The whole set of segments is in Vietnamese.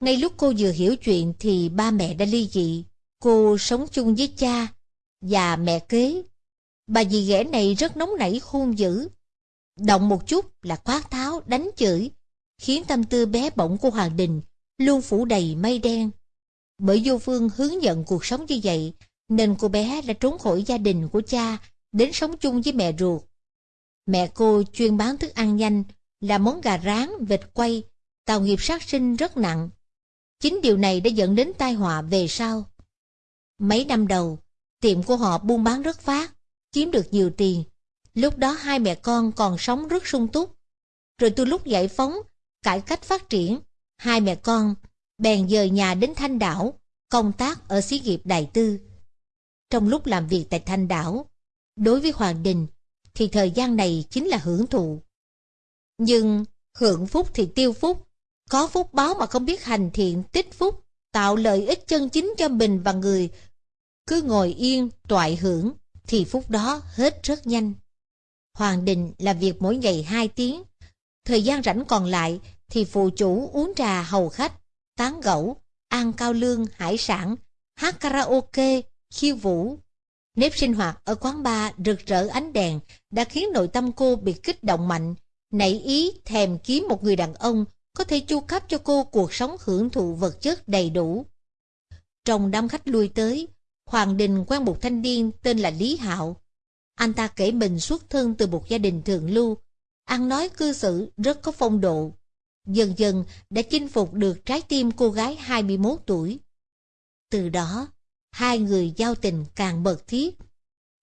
Ngay lúc cô vừa hiểu chuyện thì ba mẹ đã ly dị. Cô sống chung với cha và mẹ kế. Bà dì ghẻ này rất nóng nảy khôn dữ. Động một chút là quát tháo, đánh chửi, khiến tâm tư bé bỏng của Hoàng Đình luôn phủ đầy mây đen. Bởi vô phương hướng dẫn cuộc sống như vậy, nên cô bé đã trốn khỏi gia đình của cha, đến sống chung với mẹ ruột. Mẹ cô chuyên bán thức ăn nhanh, là món gà rán, vịt quay, tạo nghiệp sát sinh rất nặng. Chính điều này đã dẫn đến tai họa về sau. Mấy năm đầu, tiệm của họ buôn bán rất phát, kiếm được nhiều tiền. Lúc đó hai mẹ con còn sống rất sung túc. Rồi từ lúc giải phóng, cải cách phát triển, hai mẹ con bèn dời nhà đến Thanh Đảo, công tác ở xí nghiệp Đại Tư. Trong lúc làm việc tại Thanh Đảo, đối với Hoàng Đình thì thời gian này chính là hưởng thụ. Nhưng hưởng phúc thì tiêu phúc, có phúc báo mà không biết hành thiện tích phúc, tạo lợi ích chân chính cho mình và người. Cứ ngồi yên, toại hưởng, thì phúc đó hết rất nhanh. Hoàng Đình làm việc mỗi ngày 2 tiếng, thời gian rảnh còn lại thì phụ chủ uống trà hầu khách, tán gẫu, ăn cao lương, hải sản, hát karaoke, khiêu vũ. Nếp sinh hoạt ở quán bar rực rỡ ánh đèn đã khiến nội tâm cô bị kích động mạnh, nảy ý thèm kiếm một người đàn ông có thể chu cấp cho cô cuộc sống hưởng thụ vật chất đầy đủ. Trong đám khách lui tới, Hoàng Đình quen một thanh niên tên là Lý Hạo. Anh ta kể mình xuất thân từ một gia đình thượng lưu, ăn nói cư xử rất có phong độ. Dần dần đã chinh phục được trái tim cô gái 21 tuổi. Từ đó, hai người giao tình càng mật thiết.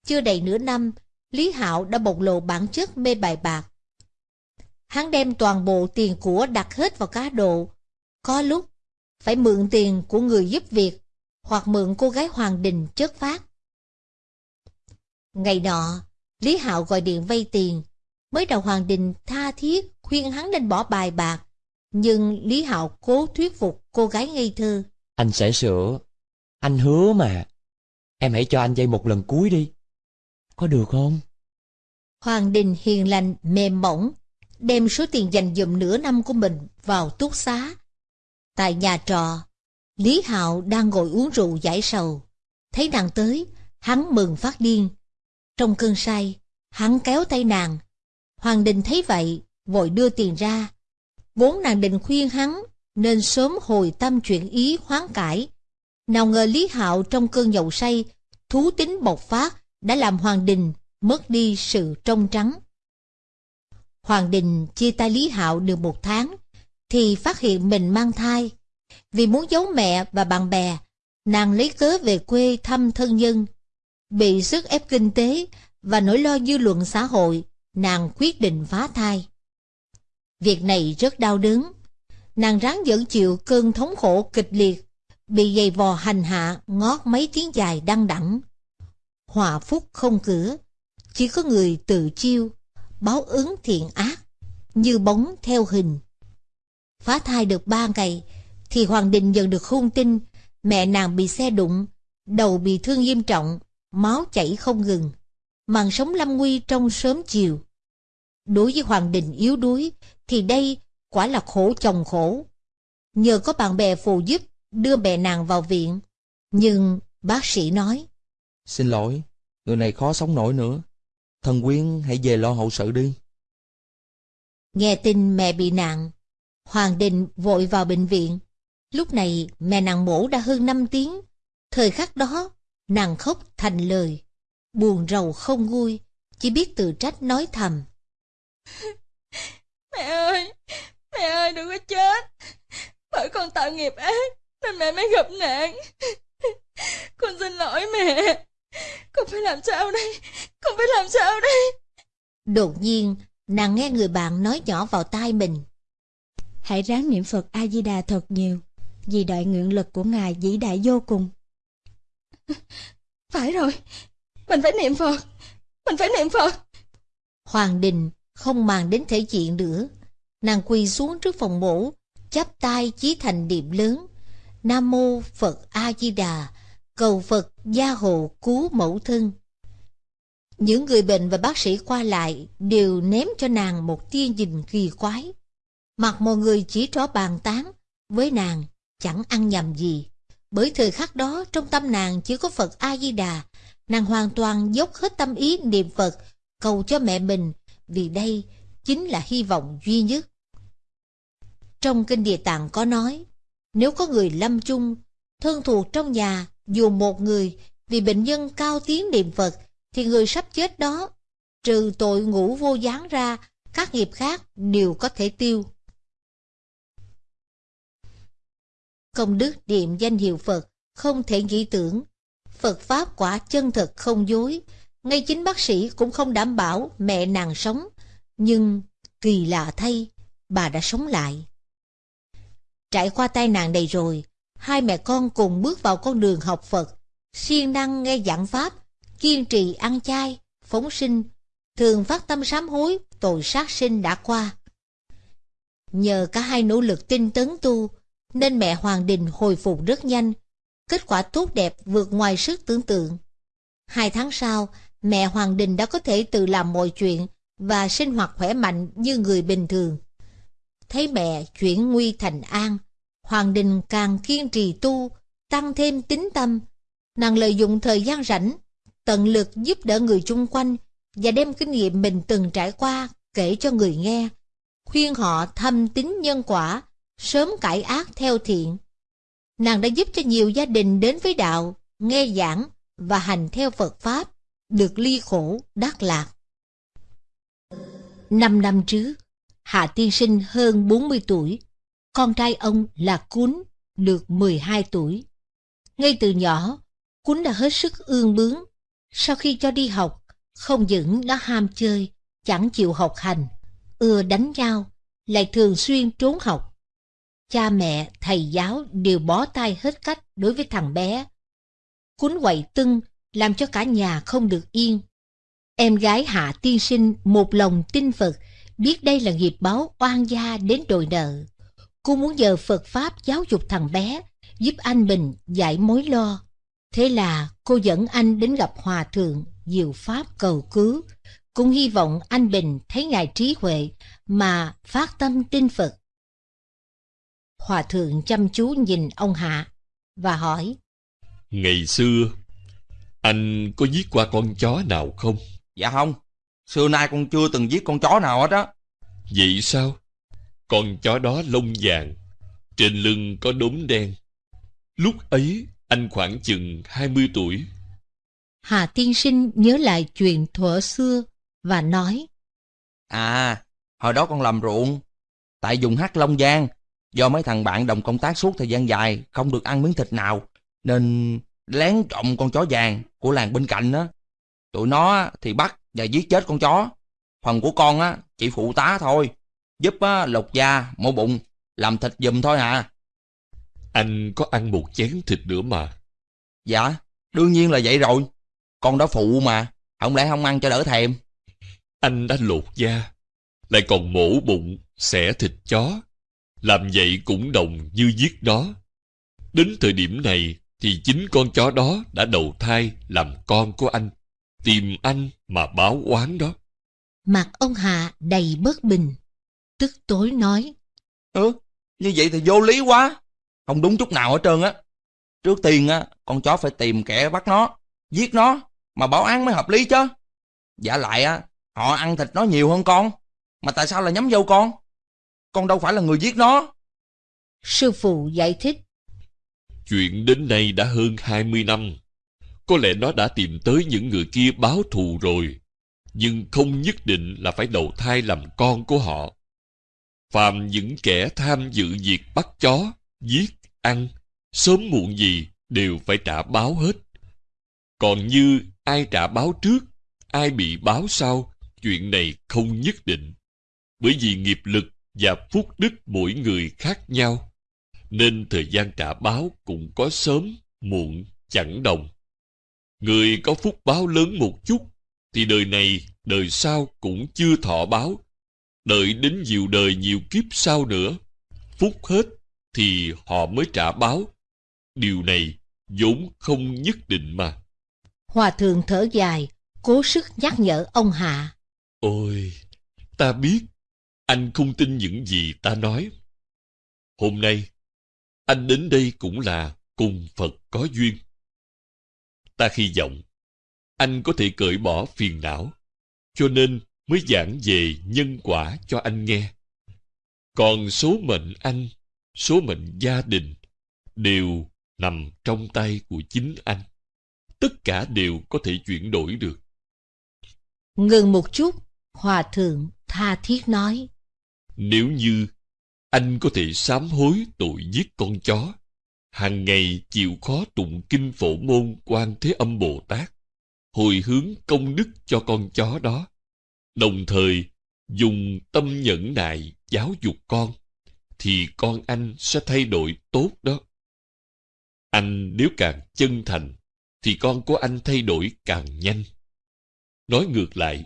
Chưa đầy nửa năm, Lý Hạo đã bộc lộ bản chất mê bài bạc. Hắn đem toàn bộ tiền của đặt hết vào cá độ. Có lúc, phải mượn tiền của người giúp việc, hoặc mượn cô gái Hoàng Đình chất phát. Ngày nọ, Lý Hạo gọi điện vay tiền. Mới đầu Hoàng Đình tha thiết khuyên hắn nên bỏ bài bạc. Nhưng Lý Hạo cố thuyết phục cô gái ngây thơ. Anh sẽ sửa. Anh hứa mà. Em hãy cho anh vay một lần cuối đi. Có được không? Hoàng Đình hiền lành, mềm mỏng, đem số tiền dành dụm nửa năm của mình vào túc xá. Tại nhà trọ, Lý Hạo đang ngồi uống rượu giải sầu. Thấy nàng tới, hắn mừng phát điên. Trong cơn say, hắn kéo tay nàng. Hoàng Đình thấy vậy, vội đưa tiền ra. Vốn nàng định khuyên hắn, nên sớm hồi tâm chuyện ý hoán cải. Nào ngờ Lý Hạo trong cơn nhậu say, thú tính bộc phát, đã làm Hoàng Đình mất đi sự trong trắng. Hoàng Đình chia tay Lý Hạo được một tháng, thì phát hiện mình mang thai. Vì muốn giấu mẹ và bạn bè, nàng lấy cớ về quê thăm thân nhân. Bị sức ép kinh tế và nỗi lo dư luận xã hội, nàng quyết định phá thai. Việc này rất đau đớn. Nàng ráng dẫn chịu cơn thống khổ kịch liệt, bị giày vò hành hạ ngót mấy tiếng dài đăng đẳng. Hòa phúc không cửa, chỉ có người tự chiêu, báo ứng thiện ác, như bóng theo hình. Phá thai được ba ngày, thì Hoàng Đình dần được hung tin mẹ nàng bị xe đụng, đầu bị thương nghiêm trọng, máu chảy không ngừng, màn sống lâm nguy trong sớm chiều. Đối với Hoàng Đình yếu đuối, thì đây quả là khổ chồng khổ. Nhờ có bạn bè phù giúp đưa mẹ nàng vào viện, nhưng bác sĩ nói Xin lỗi, người này khó sống nổi nữa. Thần Quyên hãy về lo hậu sự đi. Nghe tin mẹ bị nạn, Hoàng Đình vội vào bệnh viện. Lúc này mẹ nàng mổ đã hơn 5 tiếng. Thời khắc đó, nàng khóc thành lời. Buồn rầu không vui, chỉ biết tự trách nói thầm. Mẹ ơi, mẹ ơi đừng có chết. Bởi con tạo nghiệp ác, nên mẹ mới gặp nạn. Con xin lỗi mẹ. Con phải làm sao đây? Con phải làm sao đây? Đột nhiên, nàng nghe người bạn nói nhỏ vào tai mình. Hãy ráng niệm Phật A-di-đà thật nhiều, vì đại nguyện lực của Ngài vĩ đại vô cùng. Phải rồi, mình phải niệm Phật, mình phải niệm Phật. Hoàng Đình không màng đến thể diện nữa. Nàng quỳ xuống trước phòng mổ, chắp tay chí thành niệm lớn. Nam mô Phật A Di Đà, cầu Phật gia hộ cứu mẫu thân. Những người bệnh và bác sĩ qua lại đều ném cho nàng một tia nhìn kỳ quái. Mặt mọi người chỉ trỏ bàn tán, với nàng chẳng ăn nhầm gì. Bởi thời khắc đó trong tâm nàng chỉ có Phật A-di-đà, nàng hoàn toàn dốc hết tâm ý niệm Phật, cầu cho mẹ mình, vì đây chính là hy vọng duy nhất. Trong Kinh Địa Tạng có nói, nếu có người lâm chung, thân thuộc trong nhà, dù một người, vì bệnh nhân cao tiếng niệm Phật, thì người sắp chết đó, trừ tội ngủ vô gián ra, các nghiệp khác đều có thể tiêu. Công đức niệm danh hiệu Phật không thể nghĩ tưởng. Phật Pháp quả chân thật không dối. Ngay chính bác sĩ cũng không đảm bảo mẹ nàng sống. Nhưng kỳ lạ thay, bà đã sống lại. Trải qua tai nạn này rồi, hai mẹ con cùng bước vào con đường học Phật, siêng năng nghe giảng Pháp, kiên trì ăn chay, phóng sinh, thường phát tâm sám hối tội sát sinh đã qua. Nhờ cả hai nỗ lực tinh tấn tu, nên mẹ Hoàng Đình hồi phục rất nhanh, kết quả tốt đẹp vượt ngoài sức tưởng tượng. Hai tháng sau, mẹ Hoàng Đình đã có thể tự làm mọi chuyện và sinh hoạt khỏe mạnh như người bình thường. Thấy mẹ chuyển nguy thành an, Hoàng Đình càng kiên trì tu, tăng thêm tín tâm. Nàng lợi dụng thời gian rảnh, tận lực giúp đỡ người chung quanh và đem kinh nghiệm mình từng trải qua kể cho người nghe, khuyên họ thâm tín nhân quả, sớm cải ác theo thiện. Nàng đã giúp cho nhiều gia đình đến với đạo, nghe giảng và hành theo Phật Pháp, được ly khổ, đắc lạc. Năm năm trước, Hạ Tiên Sinh hơn 40 tuổi, con trai ông là Cún, được 12 tuổi. Ngay từ nhỏ, Cún đã hết sức ương bướng. Sau khi cho đi học, không những nó ham chơi, chẳng chịu học hành, ưa đánh nhau, lại thường xuyên trốn học. Cha mẹ, thầy giáo đều bó tay hết cách đối với thằng bé. Cún quậy tưng, làm cho cả nhà không được yên. Em gái Hạ Tiên Sinh một lòng tin Phật, biết đây là nghiệp báo oan gia đến đòi nợ. Cô muốn nhờ Phật Pháp giáo dục thằng bé, giúp anh mình giải mối lo. Thế là cô dẫn anh đến gặp Hòa Thượng, diệu Pháp cầu cứu, cũng hy vọng anh Bình thấy ngài trí huệ mà phát tâm tin Phật. Hòa thượng chăm chú nhìn ông Hạ và hỏi Ngày xưa Anh có giết qua con chó nào không? Dạ không Xưa nay con chưa từng giết con chó nào hết á Vậy sao? Con chó đó lông vàng Trên lưng có đốm đen Lúc ấy anh khoảng chừng 20 tuổi. Hà tiên sinh nhớ lại chuyện thuở xưa và nói À Hồi đó con làm ruộng Tại dùng hát Long Giang Do mấy thằng bạn đồng công tác suốt thời gian dài Không được ăn miếng thịt nào Nên lén trộm con chó vàng Của làng bên cạnh á. Tụi nó thì bắt và giết chết con chó. Phần của con á chỉ phụ tá thôi Giúp á, lột da, mổ bụng Làm thịt giùm thôi à Anh có ăn một chén thịt nữa mà Dạ đương nhiên là vậy rồi Con đó phụ mà Không lẽ không ăn cho đỡ thèm Anh đã lột da Lại còn mổ bụng, xẻ thịt chó làm vậy cũng đồng như giết nó. Đến thời điểm này thì chính con chó đó đã đầu thai làm con của anh. Tìm anh mà báo oán đó. Mặt ông Hạ đầy bất bình. Tức tối nói. Ừ, như vậy thì vô lý quá. Không đúng chút nào hết trơn á. Trước tiên á, con chó phải tìm kẻ bắt nó, giết nó, mà báo án mới hợp lý chứ. Giả lại á, họ ăn thịt nó nhiều hơn con. Mà tại sao lại nhắm vô con? Con đâu phải là người giết nó. Sư phụ giải thích. Chuyện đến nay đã hơn 20 năm. Có lẽ nó đã tìm tới những người kia báo thù rồi. Nhưng không nhất định là phải đầu thai làm con của họ. Phàm những kẻ tham dự việc bắt chó, giết, ăn, sớm muộn gì đều phải trả báo hết. Còn như ai trả báo trước, ai bị báo sau, chuyện này không nhất định. Bởi vì nghiệp lực và phúc đức mỗi người khác nhau, nên thời gian trả báo cũng có sớm, muộn, chẳng đồng. Người có phúc báo lớn một chút, thì đời này, đời sau cũng chưa thọ báo. Đợi đến nhiều đời nhiều kiếp sau nữa, phúc hết thì họ mới trả báo. Điều này vốn không nhất định mà. Hòa thượng thở dài, cố sức nhắc nhở ông Hạ. Ôi, ta biết anh không tin những gì ta nói. Hôm nay, anh đến đây cũng là cùng Phật có duyên. Ta hy vọng anh có thể cởi bỏ phiền não, cho nên mới giảng về nhân quả cho anh nghe. Còn số mệnh anh, số mệnh gia đình đều nằm trong tay của chính anh. Tất cả đều có thể chuyển đổi được. Ngừng một chút, Hòa Thượng tha thiết nói. Nếu như anh có thể sám hối tội giết con chó, hàng ngày chịu khó tụng kinh phổ môn quan thế âm Bồ Tát, hồi hướng công đức cho con chó đó, đồng thời dùng tâm nhẫn nại giáo dục con, thì con anh sẽ thay đổi tốt đó. Anh nếu càng chân thành, thì con của anh thay đổi càng nhanh. Nói ngược lại,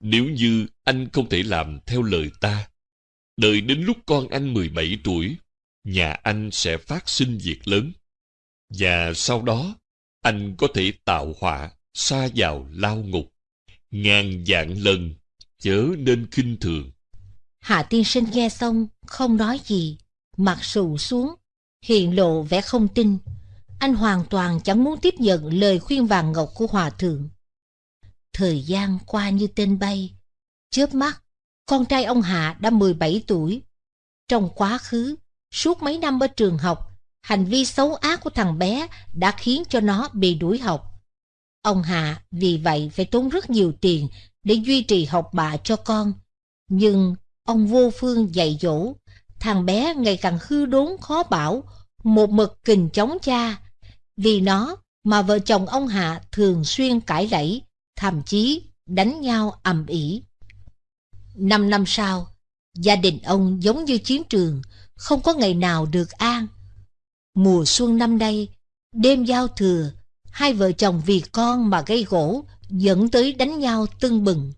nếu như anh không thể làm theo lời ta, đợi đến lúc con anh 17 tuổi, nhà anh sẽ phát sinh việc lớn. Và sau đó, anh có thể tạo họa, xa vào lao ngục. Ngàn dạng lần, chớ nên khinh thường. Hạ tiên sinh nghe xong, không nói gì, mặt sụ xuống, hiện lộ vẻ không tin. Anh hoàn toàn chẳng muốn tiếp nhận lời khuyên vàng ngọc của hòa thượng. Thời gian qua như tên bay. Chớp mắt, con trai ông Hạ đã 17 tuổi. Trong quá khứ, suốt mấy năm ở trường học, hành vi xấu ác của thằng bé đã khiến cho nó bị đuổi học. Ông Hạ vì vậy phải tốn rất nhiều tiền để duy trì học bạ cho con. Nhưng ông vô phương dạy dỗ, thằng bé ngày càng hư đốn khó bảo, một mực kình chống cha. Vì nó mà vợ chồng ông Hạ thường xuyên cãi lẫy, thậm chí đánh nhau ầm ĩ. Năm năm sau, gia đình ông giống như chiến trường, không có ngày nào được an. Mùa xuân năm nay, đêm giao thừa, hai vợ chồng vì con mà gây gỗ, dẫn tới đánh nhau tưng bừng.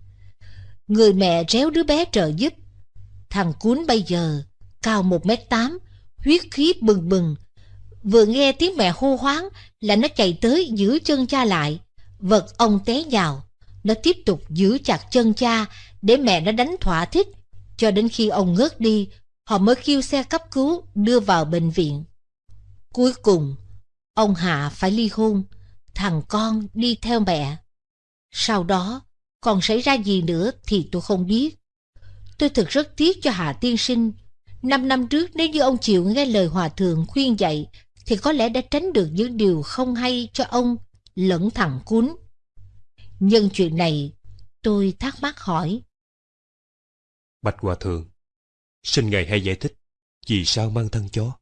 Người mẹ réo đứa bé trợ giúp. Thằng cuốn bây giờ, cao một mét tám, huyết khí bừng bừng. Vừa nghe tiếng mẹ hô hoáng là nó chạy tới giữ chân cha lại, vật ông té nhào, Nó tiếp tục giữ chặt chân cha để mẹ nó đánh thỏa thích, cho đến khi ông ngớt đi, họ mới kêu xe cấp cứu đưa vào bệnh viện. Cuối cùng, ông Hạ phải ly hôn, thằng con đi theo mẹ. Sau đó, còn xảy ra gì nữa thì tôi không biết. Tôi thực rất tiếc cho Hạ tiên sinh. Năm năm trước nếu như ông chịu nghe lời hòa thượng khuyên dạy, thì có lẽ đã tránh được những điều không hay cho ông lẫn thằng cún. Nhân chuyện này, tôi thắc mắc hỏi. Bạch Hòa Thượng, xin Ngài hãy giải thích vì sao mang thân chó.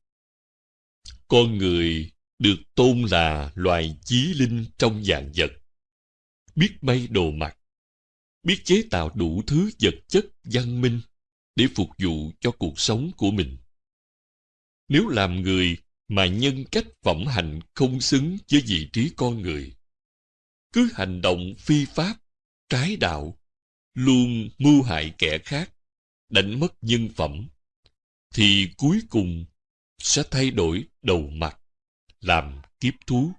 Con người được tôn là loài chí linh trong dạng vật. Biết may đồ mặc, biết chế tạo đủ thứ vật chất văn minh để phục vụ cho cuộc sống của mình. Nếu làm người mà nhân cách phẩm hạnh không xứng với vị trí con người, cứ hành động phi pháp, trái đạo, luôn mưu hại kẻ khác, đánh mất nhân phẩm, thì cuối cùng sẽ thay đổi đầu mặt, làm kiếp thú.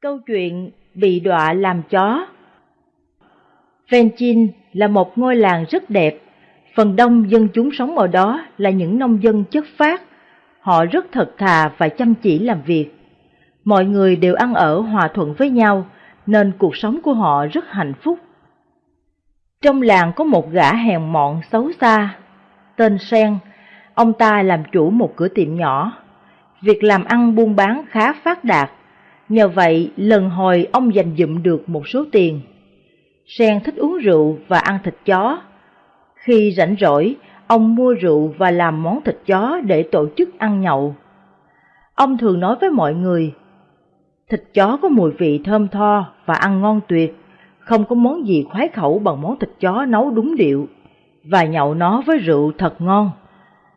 Câu chuyện bị đọa làm chó Venchin là một ngôi làng rất đẹp. Phần đông dân chúng sống ở đó là những nông dân chất phát. Họ rất thật thà và chăm chỉ làm việc. Mọi người đều ăn ở hòa thuận với nhau, nên cuộc sống của họ rất hạnh phúc. Trong làng có một gã hèn mọn xấu xa, tên Sen. Ông ta làm chủ một cửa tiệm nhỏ. Việc làm ăn buôn bán khá phát đạt. Nhờ vậy, lần hồi ông giành dụm được một số tiền. Sen thích uống rượu và ăn thịt chó. Khi rảnh rỗi, ông mua rượu và làm món thịt chó để tổ chức ăn nhậu. Ông thường nói với mọi người, thịt chó có mùi vị thơm tho và ăn ngon tuyệt, không có món gì khoái khẩu bằng món thịt chó nấu đúng điệu, và nhậu nó với rượu thật ngon.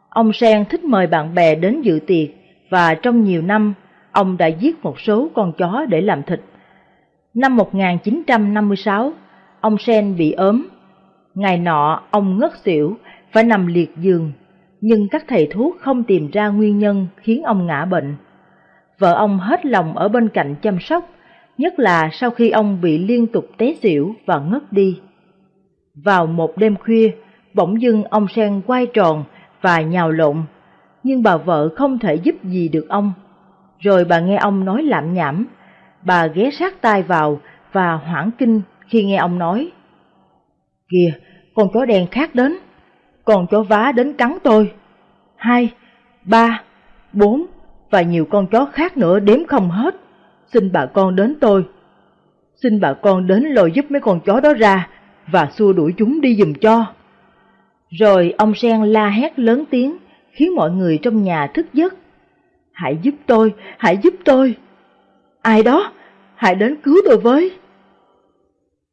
Ông Sen thích mời bạn bè đến dự tiệc và trong nhiều năm ông đã giết một số con chó để làm thịt. Năm 1956, ông Sen bị ốm. Ngày nọ ông ngất xỉu, phải nằm liệt giường, nhưng các thầy thuốc không tìm ra nguyên nhân khiến ông ngã bệnh. Vợ ông hết lòng ở bên cạnh chăm sóc, nhất là sau khi ông bị liên tục té xỉu và ngất đi. Vào một đêm khuya, bỗng dưng ông Sen quay tròn và nhào lộn, nhưng bà vợ không thể giúp gì được ông. Rồi bà nghe ông nói lạm nhảm, bà ghé sát tai vào và hoảng kinh khi nghe ông nói. Kìa, con chó đen khác đến, con chó vá đến cắn tôi. Hai, ba, bốn và nhiều con chó khác nữa đếm không hết. Xin bà con đến tôi. Xin bà con đến lôi giúp mấy con chó đó ra và xua đuổi chúng đi dùm cho. Rồi ông Sen la hét lớn tiếng, khiến mọi người trong nhà thức giấc. Hãy giúp tôi, hãy giúp tôi. Ai đó, hãy đến cứu tôi với.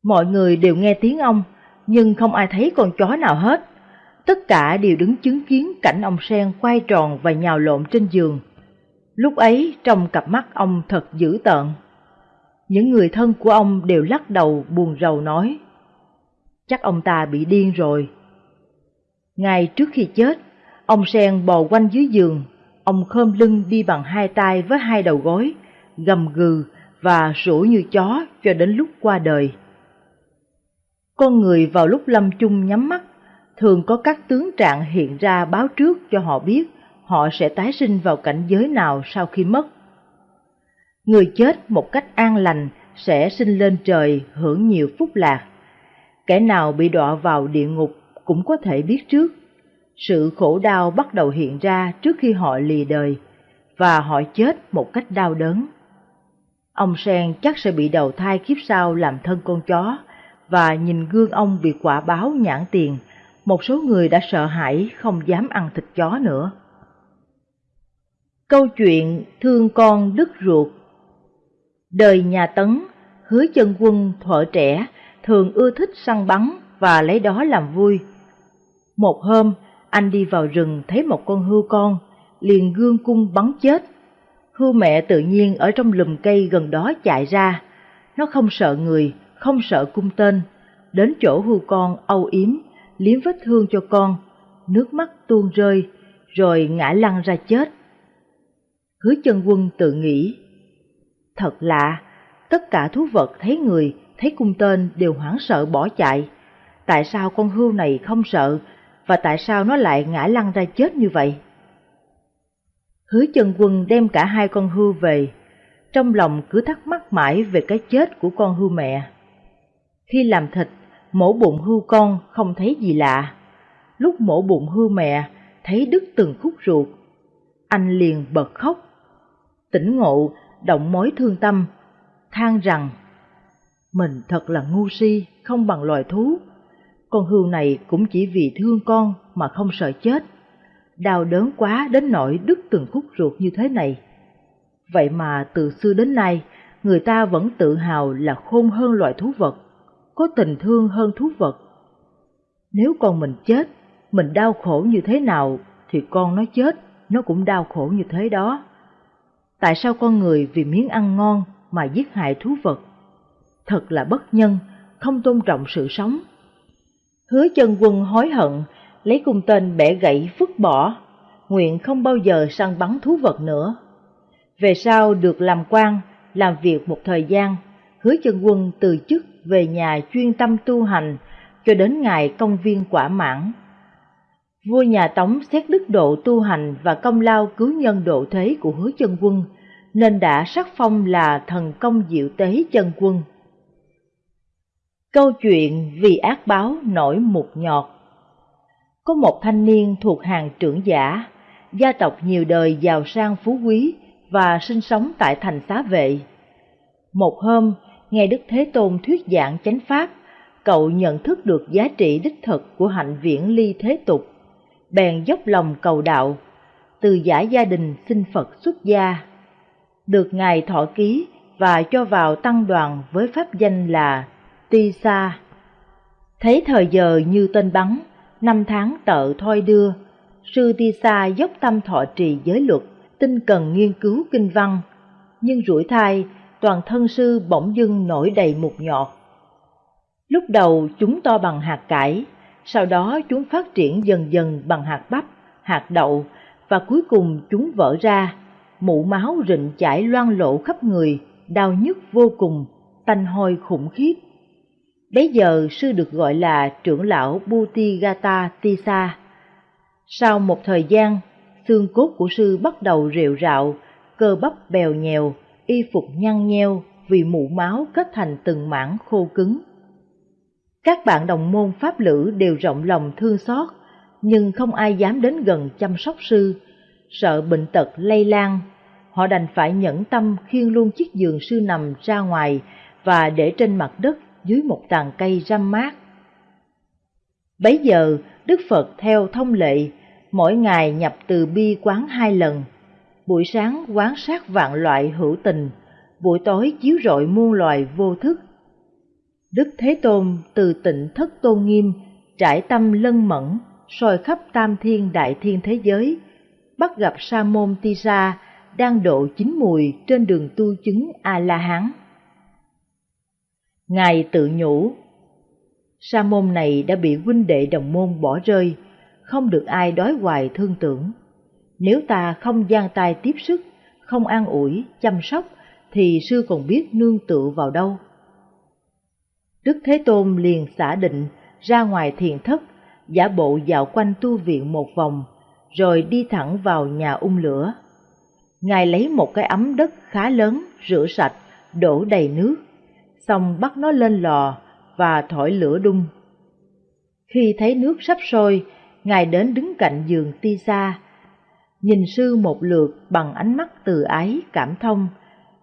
Mọi người đều nghe tiếng ông, nhưng không ai thấy con chó nào hết. Tất cả đều đứng chứng kiến cảnh ông Sen quay tròn và nhào lộn trên giường. Lúc ấy trong cặp mắt ông thật dữ tợn. Những người thân của ông đều lắc đầu buồn rầu nói, chắc ông ta bị điên rồi. Ngay trước khi chết, ông Sen bò quanh dưới giường, ông khom lưng đi bằng hai tay với hai đầu gối, gầm gừ và sủa như chó cho đến lúc qua đời. Con người vào lúc lâm chung nhắm mắt, thường có các tướng trạng hiện ra báo trước cho họ biết họ sẽ tái sinh vào cảnh giới nào sau khi mất. Người chết một cách an lành sẽ sinh lên trời hưởng nhiều phúc lạc. Kẻ nào bị đọa vào địa ngục cũng có thể biết trước. Sự khổ đau bắt đầu hiện ra trước khi họ lìa đời, và họ chết một cách đau đớn. Ông Sen chắc sẽ bị đầu thai kiếp sau làm thân con chó, và nhìn gương ông bị quả báo nhãn tiền, một số người đã sợ hãi không dám ăn thịt chó nữa. Câu chuyện thương con đứt ruột Đời nhà Tấn, hứa chân quân thuở trẻ thường ưa thích săn bắn và lấy đó làm vui. Một hôm, anh đi vào rừng thấy một con hươu con, liền gương cung bắn chết. Hươu mẹ tự nhiên ở trong lùm cây gần đó chạy ra. Nó không sợ người, không sợ cung tên. Đến chỗ hưu con âu yếm, liếm vết thương cho con, nước mắt tuôn rơi, rồi ngã lăn ra chết. Hứa chân quân tự nghĩ, thật lạ, tất cả thú vật thấy người, thấy cung tên đều hoảng sợ bỏ chạy. Tại sao con hươu này không sợ, và tại sao nó lại ngã lăn ra chết như vậy? Hứa chân quân đem cả hai con hươu về, trong lòng cứ thắc mắc mãi về cái chết của con hươu mẹ. Khi làm thịt, mổ bụng hưu con không thấy gì lạ. Lúc mổ bụng hưu mẹ, thấy đứt từng khúc ruột. Anh liền bật khóc. Tỉnh ngộ, động mối thương tâm, than rằng Mình thật là ngu si, không bằng loài thú. Con hưu này cũng chỉ vì thương con mà không sợ chết. Đau đớn quá đến nỗi đứt từng khúc ruột như thế này. Vậy mà từ xưa đến nay, người ta vẫn tự hào là khôn hơn loài thú vật có tình thương hơn thú vật. Nếu con mình chết, mình đau khổ như thế nào, thì con nó chết, nó cũng đau khổ như thế đó. Tại sao con người vì miếng ăn ngon mà giết hại thú vật? Thật là bất nhân, không tôn trọng sự sống. Hứa chân quân hối hận, lấy cung tên bẻ gãy vứt bỏ, nguyện không bao giờ săn bắn thú vật nữa. Về sau được làm quan, làm việc một thời gian, hứa chân quân từ chức về nhà chuyên tâm tu hành cho đến ngày công viên quả mãn. Vua nhà Tống xét đức độ tu hành và công lao cứu nhân độ thế của hứa chân quân, nên đã sắc phong là thần công diệu tế chân quân. Câu chuyện vì ác báo nổi một nhọt Có một thanh niên thuộc hàng trưởng giả, gia tộc nhiều đời giàu sang phú quý và sinh sống tại thành xá vệ. Một hôm, nghe Đức Thế Tôn thuyết giảng chánh pháp, cậu nhận thức được giá trị đích thực của hạnh viễn ly thế tục, bèn dốc lòng cầu đạo, từ giả gia đình xin Phật xuất gia, được Ngài thọ ký và cho vào tăng đoàn với pháp danh là Ti Sa. Thấy thời giờ như tên bắn, năm tháng tợ thoi đưa, sư Ti Sa dốc tâm thọ trì giới luật, tinh cần nghiên cứu kinh văn, nhưng rủi thai toàn thân sư bỗng dưng nổi đầy mục nhọt. Lúc đầu chúng to bằng hạt cải, sau đó chúng phát triển dần dần bằng hạt bắp, hạt đậu và cuối cùng chúng vỡ ra, mụ máu rịnh chảy loang lộ khắp người, đau nhức vô cùng, tanh hôi khủng khiếp. Bấy giờ sư được gọi là trưởng lão Butigata Tisa. Sau một thời gian, xương cốt của sư bắt đầu rệu rạo, cơ bắp bèo nhèo, y phục nhăn nheo vì mụ máu kết thành từng mảng khô cứng. Các bạn đồng môn pháp lữ đều rộng lòng thương xót, nhưng không ai dám đến gần chăm sóc sư, sợ bệnh tật lây lan. Họ đành phải nhẫn tâm khiêng luôn chiếc giường sư nằm ra ngoài và để trên mặt đất dưới một tàn cây răm mát. Bấy giờ, Đức Phật theo thông lệ, mỗi ngày nhập từ bi quán hai lần. Buổi sáng quán sát vạn loại hữu tình, buổi tối chiếu rọi muôn loài vô thức. Đức Thế Tôn từ tịnh thất tôn nghiêm, trải tâm lân mẫn, soi khắp tam thiên đại thiên thế giới, bắt gặp Sa môn Tisa đang độ chín mùi trên đường tu chứng A-la-hán. Ngài tự nhủ, Sa môn này đã bị huynh đệ đồng môn bỏ rơi, không được ai đói hoài thương tưởng. Nếu ta không giang tay tiếp sức, không an ủi, chăm sóc, thì sư còn biết nương tựa vào đâu. Đức Thế Tôn liền xả định ra ngoài thiền thất, giả bộ dạo quanh tu viện một vòng, rồi đi thẳng vào nhà ung lửa. Ngài lấy một cái ấm đất khá lớn, rửa sạch, đổ đầy nước, xong bắt nó lên lò và thổi lửa đun. Khi thấy nước sắp sôi, Ngài đến đứng cạnh giường ti xa, nhìn sư một lượt bằng ánh mắt từ ái cảm thông,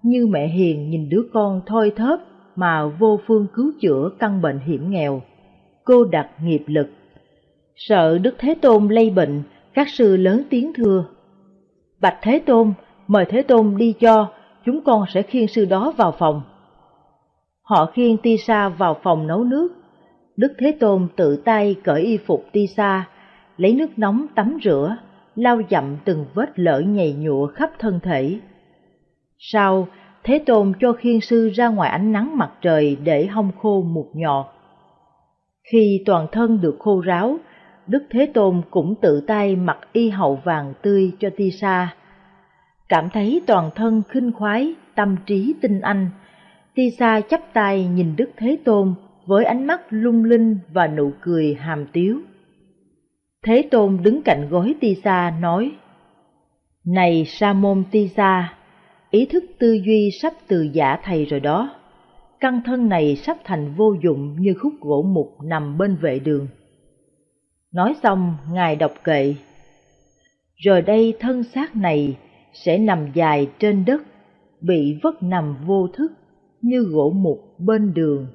như mẹ hiền nhìn đứa con thoi thóp mà vô phương cứu chữa căn bệnh hiểm nghèo. Cô đặt nghiệp lực. Sợ Đức Thế Tôn lây bệnh, các sư lớn tiếng thưa. Bạch Thế Tôn, mời Thế Tôn đi cho, chúng con sẽ khiêng sư đó vào phòng. Họ khiêng Ti Sa vào phòng nấu nước. Đức Thế Tôn tự tay cởi y phục Ti Sa, lấy nước nóng tắm rửa, lau dặm từng vết lở nhầy nhụa khắp thân thể. Sau, Thế Tôn cho khiên sư ra ngoài ánh nắng mặt trời để hong khô một nhọt. Khi toàn thân được khô ráo, Đức Thế Tôn cũng tự tay mặc y hậu vàng tươi cho Ti Sa. Cảm thấy toàn thân khinh khoái, tâm trí tinh anh, Ti Sa chắp tay nhìn Đức Thế Tôn với ánh mắt lung linh và nụ cười hàm tiếu. Thế Tôn đứng cạnh gối Ti Sa nói, Này Sa môn Ti Sa, ý thức tư duy sắp từ giả thầy rồi đó. Căn thân này sắp thành vô dụng như khúc gỗ mục nằm bên vệ đường. Nói xong, Ngài đọc kệ. Rồi đây thân xác này sẽ nằm dài trên đất, bị vất nằm vô thức như gỗ mục bên đường.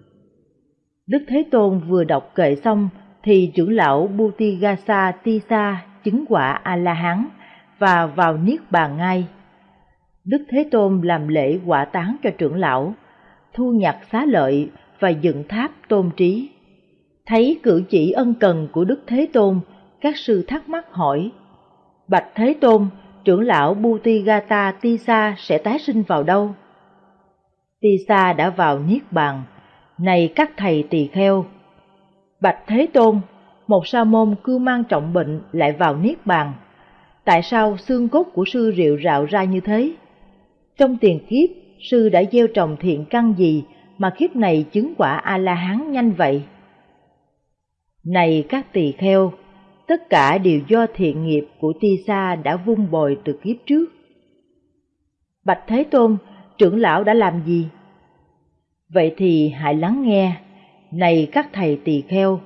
Đức Thế Tôn vừa đọc kệ xong thì trưởng lão Butigasa Tisa chứng quả A-la-hán và vào Niết Bàn ngay. Đức Thế Tôn làm lễ quả tán cho trưởng lão, thu nhặt xá lợi và dựng tháp tôn trí. Thấy cử chỉ ân cần của Đức Thế Tôn, các sư thắc mắc hỏi, Bạch Thế Tôn, trưởng lão Butigata Tisa sẽ tái sinh vào đâu? Tisa đã vào Niết Bàn, này các thầy tỳ kheo. Bạch Thế Tôn, một sa môn cư mang trọng bệnh lại vào Niết Bàn. Tại sao xương cốt của sư rượu rạo ra như thế? Trong tiền kiếp, sư đã gieo trồng thiện căn gì mà kiếp này chứng quả A-la-hán nhanh vậy? Này các tỳ kheo, tất cả đều do thiện nghiệp của Ti Sa đã vun bồi từ kiếp trước. Bạch Thế Tôn, trưởng lão đã làm gì? Vậy thì hãy lắng nghe, này các thầy tỳ kheo.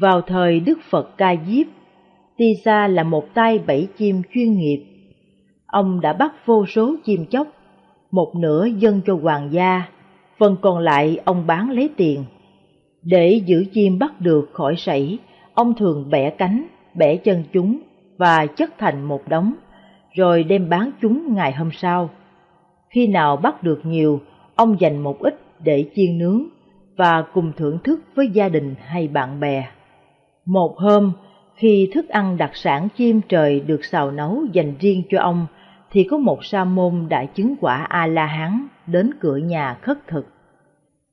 Vào thời Đức Phật Ca Diếp, Tisa là một tay bẫy chim chuyên nghiệp. Ông đã bắt vô số chim chóc, một nửa dâng cho hoàng gia, phần còn lại ông bán lấy tiền. Để giữ chim bắt được khỏi sảy, ông thường bẻ cánh, bẻ chân chúng và chất thành một đống, rồi đem bán chúng ngày hôm sau. Khi nào bắt được nhiều, ông dành một ít để chiên nướng và cùng thưởng thức với gia đình hay bạn bè. Một hôm, khi thức ăn đặc sản chim trời được xào nấu dành riêng cho ông, thì có một sa môn đã chứng quả A-la-hán đến cửa nhà khất thực.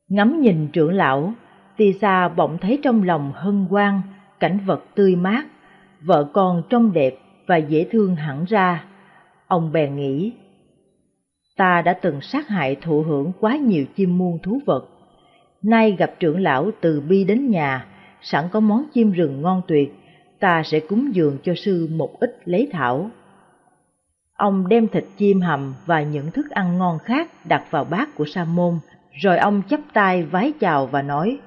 Ngắm nhìn trưởng lão, tisa bỗng thấy trong lòng hân hoan, cảnh vật tươi mát, vợ con trông đẹp và dễ thương hẳn ra. Ông bèn nghĩ, ta đã từng sát hại thụ hưởng quá nhiều chim muôn thú vật. Nay gặp trưởng lão từ bi đến nhà, sẵn có món chim rừng ngon tuyệt, ta sẽ cúng dường cho sư một ít lấy thảo. Ông đem thịt chim hầm và những thức ăn ngon khác đặt vào bát của Sa môn, rồi ông chắp tay vái chào và nói: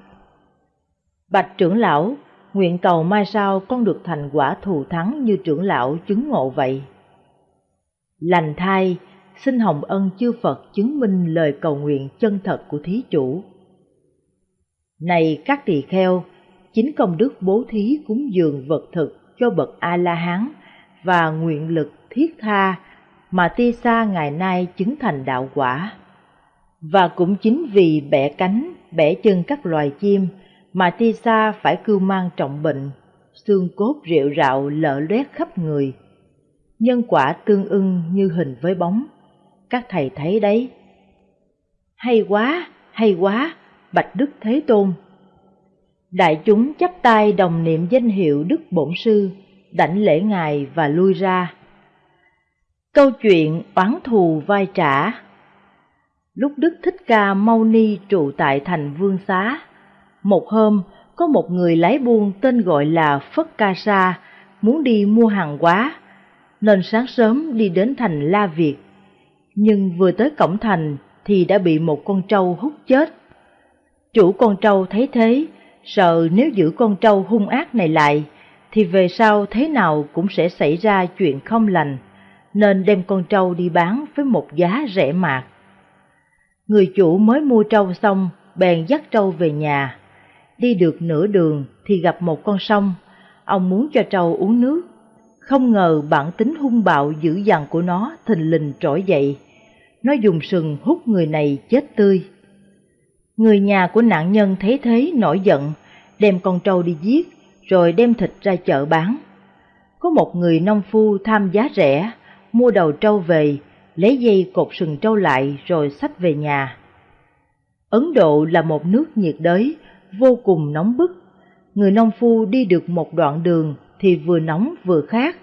Bạch trưởng lão, nguyện cầu mai sau con được thành quả thù thắng như trưởng lão chứng ngộ vậy. Lành thai, xin hồng ân chư Phật chứng minh lời cầu nguyện chân thật của thí chủ. Này các tỳ kheo, chính công đức bố thí cúng dường vật thực cho bậc A-la-hán và nguyện lực thiết tha mà ti sa ngày nay chứng thành đạo quả. Và cũng chính vì bẻ cánh, bẻ chân các loài chim mà ti sa phải cưu mang trọng bệnh, xương cốt rệu rạo lở loét khắp người. Nhân quả tương ưng như hình với bóng, các thầy thấy đấy. Hay quá, hay quá, Bạch Đức Thế Tôn. Đại chúng chắp tay đồng niệm danh hiệu Đức Bổn Sư, đảnh lễ Ngài và lui ra. Câu chuyện oán thù vai trả Lúc Đức Thích Ca Mâu Ni trụ tại thành Vương Xá, một hôm có một người lái buôn tên gọi là Phất Ca Sa muốn đi mua hàng hóa, nên sáng sớm đi đến thành La Việt. Nhưng vừa tới cổng thành thì đã bị một con trâu hút chết. Chủ con trâu thấy thế, sợ nếu giữ con trâu hung ác này lại, thì về sau thế nào cũng sẽ xảy ra chuyện không lành nên đem con trâu đi bán với một giá rẻ mạt. Người chủ mới mua trâu xong, bèn dắt trâu về nhà. Đi được nửa đường thì gặp một con sông, ông muốn cho trâu uống nước. Không ngờ bản tính hung bạo dữ dằn của nó thình lình trỗi dậy. Nó dùng sừng hút người này chết tươi. Người nhà của nạn nhân thấy thế nổi giận, đem con trâu đi giết, rồi đem thịt ra chợ bán. Có một người nông phu tham giá rẻ, mua đầu trâu về, lấy dây cột sừng trâu lại rồi xách về nhà. Ấn Độ là một nước nhiệt đới, vô cùng nóng bức. Người nông phu đi được một đoạn đường thì vừa nóng vừa khát,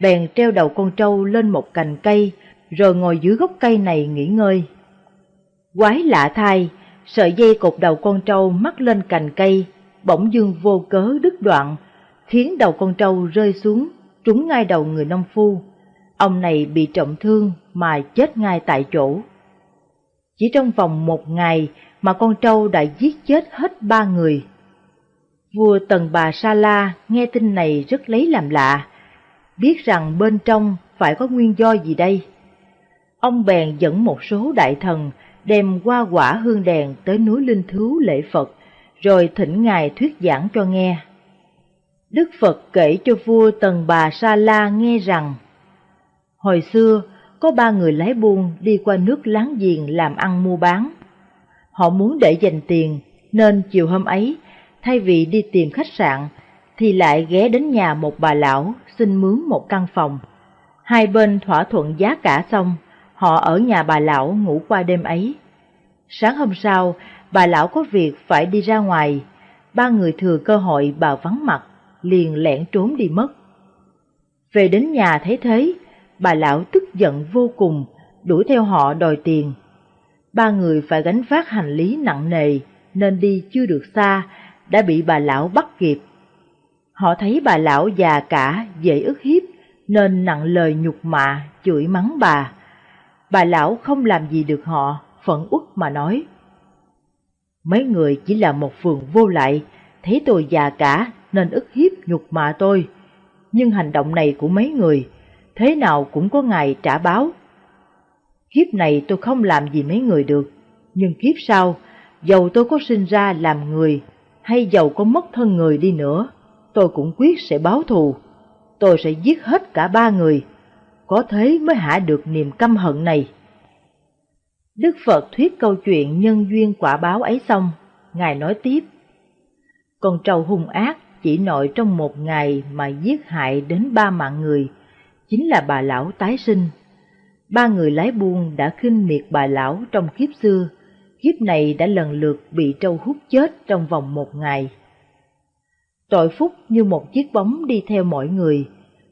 bèn treo đầu con trâu lên một cành cây, rồi ngồi dưới gốc cây này nghỉ ngơi. Quái lạ thay, sợi dây cột đầu con trâu mắc lên cành cây, bỗng dưng vô cớ đứt đoạn, khiến đầu con trâu rơi xuống, trúng ngay đầu người nông phu. Ông này bị trọng thương mà chết ngay tại chỗ. Chỉ trong vòng một ngày mà con trâu đã giết chết hết ba người. Vua Tần Bà Sa La nghe tin này rất lấy làm lạ, biết rằng bên trong phải có nguyên do gì đây. Ông bèn dẫn một số đại thần đem qua quả hương đèn tới núi Linh Thứu lễ Phật, rồi thỉnh Ngài thuyết giảng cho nghe. Đức Phật kể cho vua Tần Bà Sa La nghe rằng, Hồi xưa, có ba người lái buôn đi qua nước láng giềng làm ăn mua bán. Họ muốn để dành tiền, nên chiều hôm ấy, thay vì đi tìm khách sạn, thì lại ghé đến nhà một bà lão xin mướn một căn phòng. Hai bên thỏa thuận giá cả xong, họ ở nhà bà lão ngủ qua đêm ấy. Sáng hôm sau, bà lão có việc phải đi ra ngoài, ba người thừa cơ hội bà vắng mặt, liền lẻn trốn đi mất. Về đến nhà thấy thế, bà lão tức giận vô cùng, đuổi theo họ đòi tiền. Ba người phải gánh vác hành lý nặng nề, nên đi chưa được xa, đã bị bà lão bắt kịp. Họ thấy bà lão già cả, dễ ức hiếp, nên nặng lời nhục mạ, chửi mắng bà. Bà lão không làm gì được họ, phẫn uất mà nói. Mấy người chỉ là một phường vô lại, thấy tôi già cả nên ức hiếp nhục mạ tôi. Nhưng hành động này của mấy người thế nào cũng có ngày trả báo. Kiếp này tôi không làm gì mấy người được, nhưng kiếp sau, dầu tôi có sinh ra làm người, hay dầu có mất thân người đi nữa, tôi cũng quyết sẽ báo thù. Tôi sẽ giết hết cả ba người, có thế mới hạ được niềm căm hận này. Đức Phật thuyết câu chuyện nhân duyên quả báo ấy xong, Ngài nói tiếp. Con trâu hung ác chỉ nội trong một ngày mà giết hại đến ba mạng người, chính là bà lão tái sinh. Ba người lái buôn đã khinh miệt bà lão trong kiếp xưa, kiếp này đã lần lượt bị trâu hút chết trong vòng một ngày. Tội phúc như một chiếc bóng đi theo mọi người,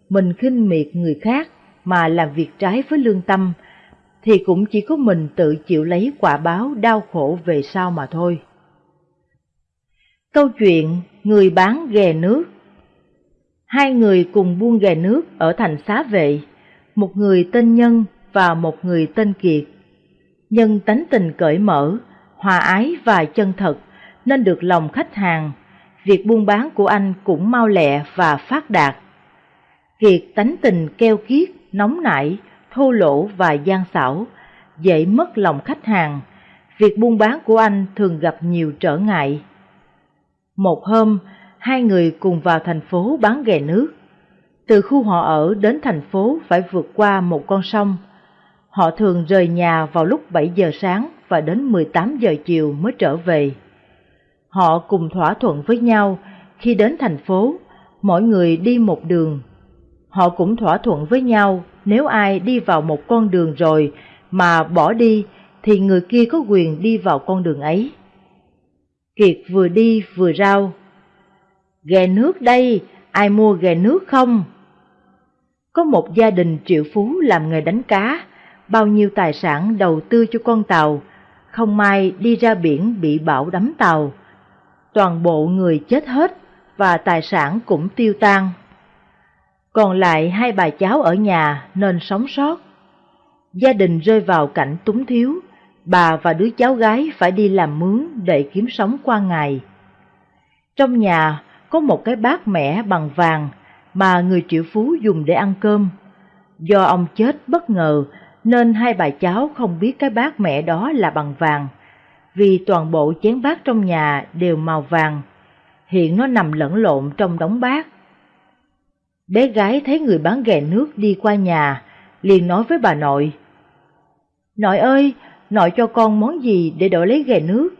mình khinh miệt người khác mà làm việc trái với lương tâm, thì cũng chỉ có mình tự chịu lấy quả báo đau khổ về sau mà thôi. Câu chuyện Người bán ghè nước Hai người cùng buôn ghè nước ở thành xá vệ, một người tên Nhân và một người tên Kiệt. Nhân tánh tình cởi mở, hòa ái và chân thật nên được lòng khách hàng. Việc buôn bán của anh cũng mau lẹ và phát đạt. Kiệt tánh tình keo kiết, nóng nảy, thô lỗ và gian xảo, dễ mất lòng khách hàng. Việc buôn bán của anh thường gặp nhiều trở ngại. Một hôm, hai người cùng vào thành phố bán ghè nước. Từ khu họ ở đến thành phố phải vượt qua một con sông. Họ thường rời nhà vào lúc 7 giờ sáng và đến 18 giờ chiều mới trở về. Họ cùng thỏa thuận với nhau khi đến thành phố, mỗi người đi một đường. Họ cũng thỏa thuận với nhau nếu ai đi vào một con đường rồi mà bỏ đi thì người kia có quyền đi vào con đường ấy. Kiệt vừa đi vừa rao. Ghè nước đây, ai mua ghè nước không? Có một gia đình triệu phú làm nghề đánh cá, bao nhiêu tài sản đầu tư cho con tàu, không may đi ra biển bị bão đắm tàu. Toàn bộ người chết hết và tài sản cũng tiêu tan. Còn lại hai bà cháu ở nhà nên sống sót. Gia đình rơi vào cảnh túng thiếu, bà và đứa cháu gái phải đi làm mướn để kiếm sống qua ngày. Trong nhà có một cái bát mẻ bằng vàng mà người triệu phú dùng để ăn cơm. Do ông chết bất ngờ nên hai bà cháu không biết cái bát mẹ đó là bằng vàng, vì toàn bộ chén bát trong nhà đều màu vàng. Hiện nó nằm lẫn lộn trong đống bát. Bé gái thấy người bán ghè nước đi qua nhà, liền nói với bà nội. Nội ơi, nội cho con món gì để đổi lấy ghè nước?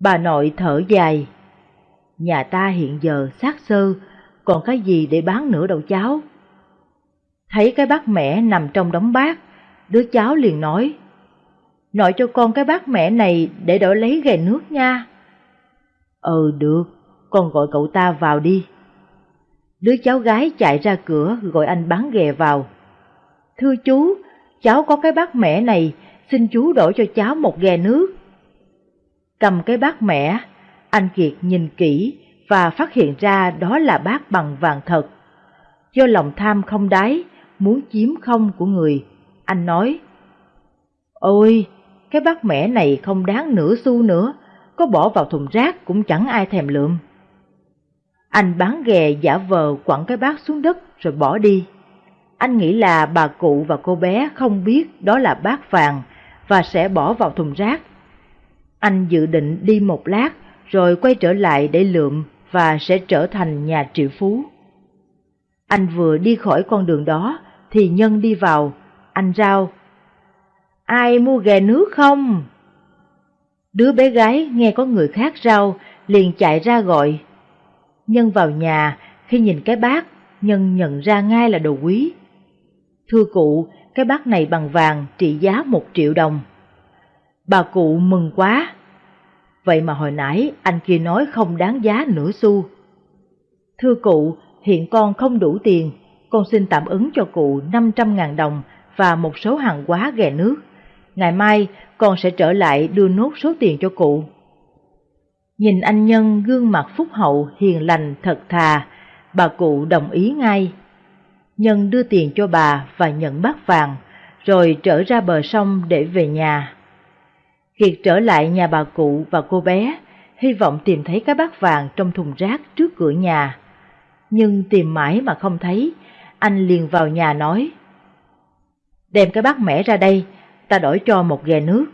Bà nội thở dài. Nhà ta hiện giờ xác sơ, còn cái gì để bán nữa đâu cháu? Thấy cái bát mẹ nằm trong đống bát, đứa cháu liền nói, Nội cho con cái bát mẹ này để đổi lấy ghè nước nha. Ừ được, con gọi cậu ta vào đi. Đứa cháu gái chạy ra cửa gọi anh bán ghè vào. Thưa chú, cháu có cái bát mẹ này, xin chú đổi cho cháu một ghè nước. Cầm cái bát mẹ, anh Kiệt nhìn kỹ và phát hiện ra đó là bát bằng vàng thật. Do lòng tham không đáy, muốn chiếm không của người, anh nói, Ôi, cái bát mẻ này không đáng nửa xu nữa, có bỏ vào thùng rác cũng chẳng ai thèm lượm. Anh bán ghè giả vờ quẳng cái bát xuống đất rồi bỏ đi. Anh nghĩ là bà cụ và cô bé không biết đó là bát vàng và sẽ bỏ vào thùng rác. Anh dự định đi một lát rồi quay trở lại để lượm và sẽ trở thành nhà triệu phú. Anh vừa đi khỏi con đường đó thì Nhân đi vào, anh rao. Ai mua ghè nước không? Đứa bé gái nghe có người khác rao, liền chạy ra gọi. Nhân vào nhà, khi nhìn cái bát, Nhân nhận ra ngay là đồ quý. Thưa cụ, cái bát này bằng vàng trị giá một triệu đồng. Bà cụ mừng quá. Vậy mà hồi nãy anh kia nói không đáng giá nửa xu. Thưa cụ, hiện con không đủ tiền, con xin tạm ứng cho cụ 500.000 đồng và một số hàng hóa ghè nước. Ngày mai con sẽ trở lại đưa nốt số tiền cho cụ. Nhìn anh Nhân gương mặt phúc hậu, hiền lành, thật thà, bà cụ đồng ý ngay. Nhân đưa tiền cho bà và nhận bát vàng, rồi trở ra bờ sông để về nhà. Kiệt trở lại nhà bà cụ và cô bé, hy vọng tìm thấy cái bát vàng trong thùng rác trước cửa nhà. Nhưng tìm mãi mà không thấy, anh liền vào nhà nói. Đem cái bát mẻ ra đây, ta đổi cho một ghè nước.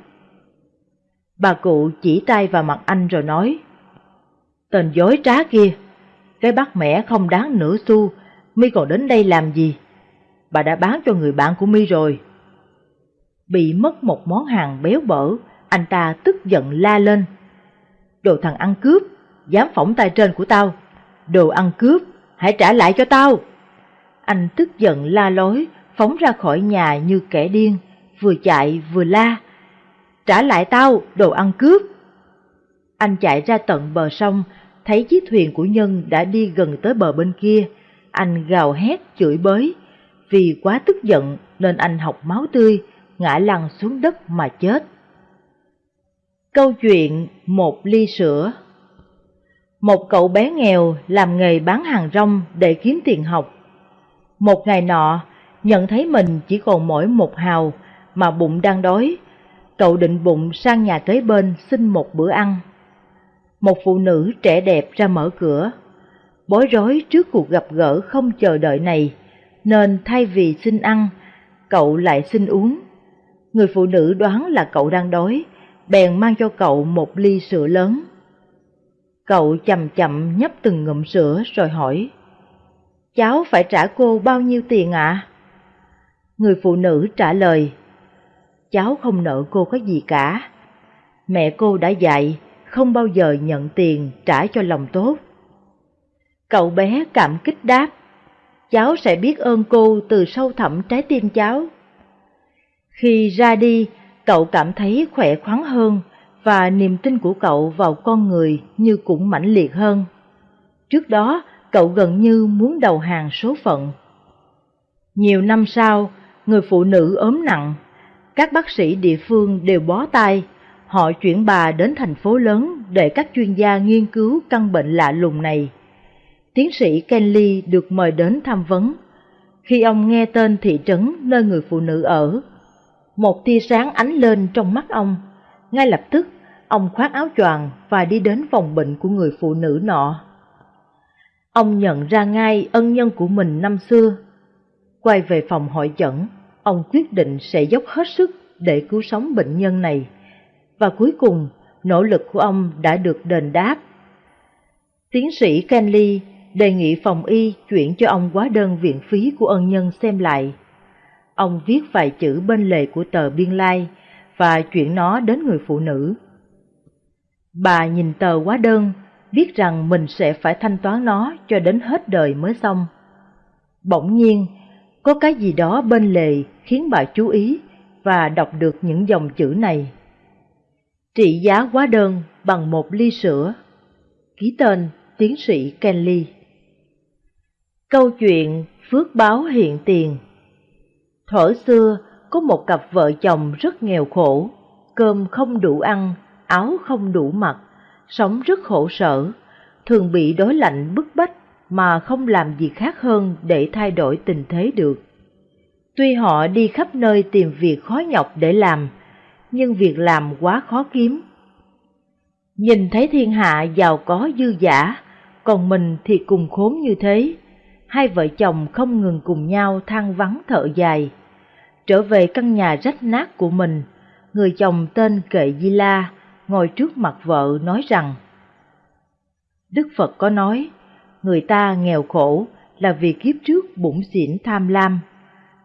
Bà cụ chỉ tay vào mặt anh rồi nói. Tên dối trá kia, cái bát mẻ không đáng nửa xu, mi còn đến đây làm gì? Bà đã bán cho người bạn của mi rồi. Bị mất một món hàng béo bở, anh ta tức giận la lên. Đồ thằng ăn cướp, dám phỏng tay trên của tao. Đồ ăn cướp, hãy trả lại cho tao. Anh tức giận la lối, phóng ra khỏi nhà như kẻ điên, vừa chạy vừa la. Trả lại tao, đồ ăn cướp. Anh chạy ra tận bờ sông, thấy chiếc thuyền của Nhân đã đi gần tới bờ bên kia. Anh gào hét chửi bới. Vì quá tức giận nên anh học máu tươi, ngã lăn xuống đất mà chết. Câu chuyện Một ly sữa Một cậu bé nghèo làm nghề bán hàng rong để kiếm tiền học. Một ngày nọ, nhận thấy mình chỉ còn mỗi một hào mà bụng đang đói, cậu định bụng sang nhà kế bên xin một bữa ăn. Một phụ nữ trẻ đẹp ra mở cửa, bối rối trước cuộc gặp gỡ không chờ đợi này, nên thay vì xin ăn, cậu lại xin uống. Người phụ nữ đoán là cậu đang đói, bèn mang cho cậu một ly sữa lớn. Cậu chậm chậm nhấp từng ngụm sữa rồi hỏi, Cháu phải trả cô bao nhiêu tiền ạ? Người phụ nữ trả lời, Cháu không nợ cô có gì cả. Mẹ cô đã dạy, không bao giờ nhận tiền trả cho lòng tốt. Cậu bé cảm kích đáp, cháu sẽ biết ơn cô từ sâu thẳm trái tim cháu. Khi ra đi, cậu cảm thấy khỏe khoắn hơn và niềm tin của cậu vào con người như cũng mãnh liệt hơn. Trước đó, cậu gần như muốn đầu hàng số phận. Nhiều năm sau, người phụ nữ ốm nặng, các bác sĩ địa phương đều bó tay, họ chuyển bà đến thành phố lớn để các chuyên gia nghiên cứu căn bệnh lạ lùng này. Tiến sĩ Kenley được mời đến tham vấn. Khi ông nghe tên thị trấn nơi người phụ nữ ở, một tia sáng ánh lên trong mắt ông. Ngay lập tức, ông khoác áo choàng và đi đến phòng bệnh của người phụ nữ nọ. Ông nhận ra ngay ân nhân của mình năm xưa. Quay về phòng hội chẩn, ông quyết định sẽ dốc hết sức để cứu sống bệnh nhân này. Và cuối cùng, nỗ lực của ông đã được đền đáp. Tiến sĩ Kenley đề nghị phòng y chuyển cho ông hóa đơn viện phí của ân nhân xem lại. Ông viết vài chữ bên lề của tờ biên lai và chuyển nó đến người phụ nữ. Bà nhìn tờ hóa đơn, biết rằng mình sẽ phải thanh toán nó cho đến hết đời mới xong. Bỗng nhiên, có cái gì đó bên lề khiến bà chú ý và đọc được những dòng chữ này. Trị giá quá đơn bằng một ly sữa. Ký tên tiến sĩ Kenley. Câu chuyện phước báo hiện tiền Thổ xưa, có một cặp vợ chồng rất nghèo khổ, cơm không đủ ăn, áo không đủ mặc, sống rất khổ sở, thường bị đói lạnh bức bách mà không làm gì khác hơn để thay đổi tình thế được. Tuy họ đi khắp nơi tìm việc khó nhọc để làm, nhưng việc làm quá khó kiếm. Nhìn thấy thiên hạ giàu có dư giả, còn mình thì cùng khốn như thế, hai vợ chồng không ngừng cùng nhau than vắng thở dài. Trở về căn nhà rách nát của mình, người chồng tên Kệ Di La ngồi trước mặt vợ nói rằng Đức Phật có nói, người ta nghèo khổ là vì kiếp trước bụng xỉn tham lam.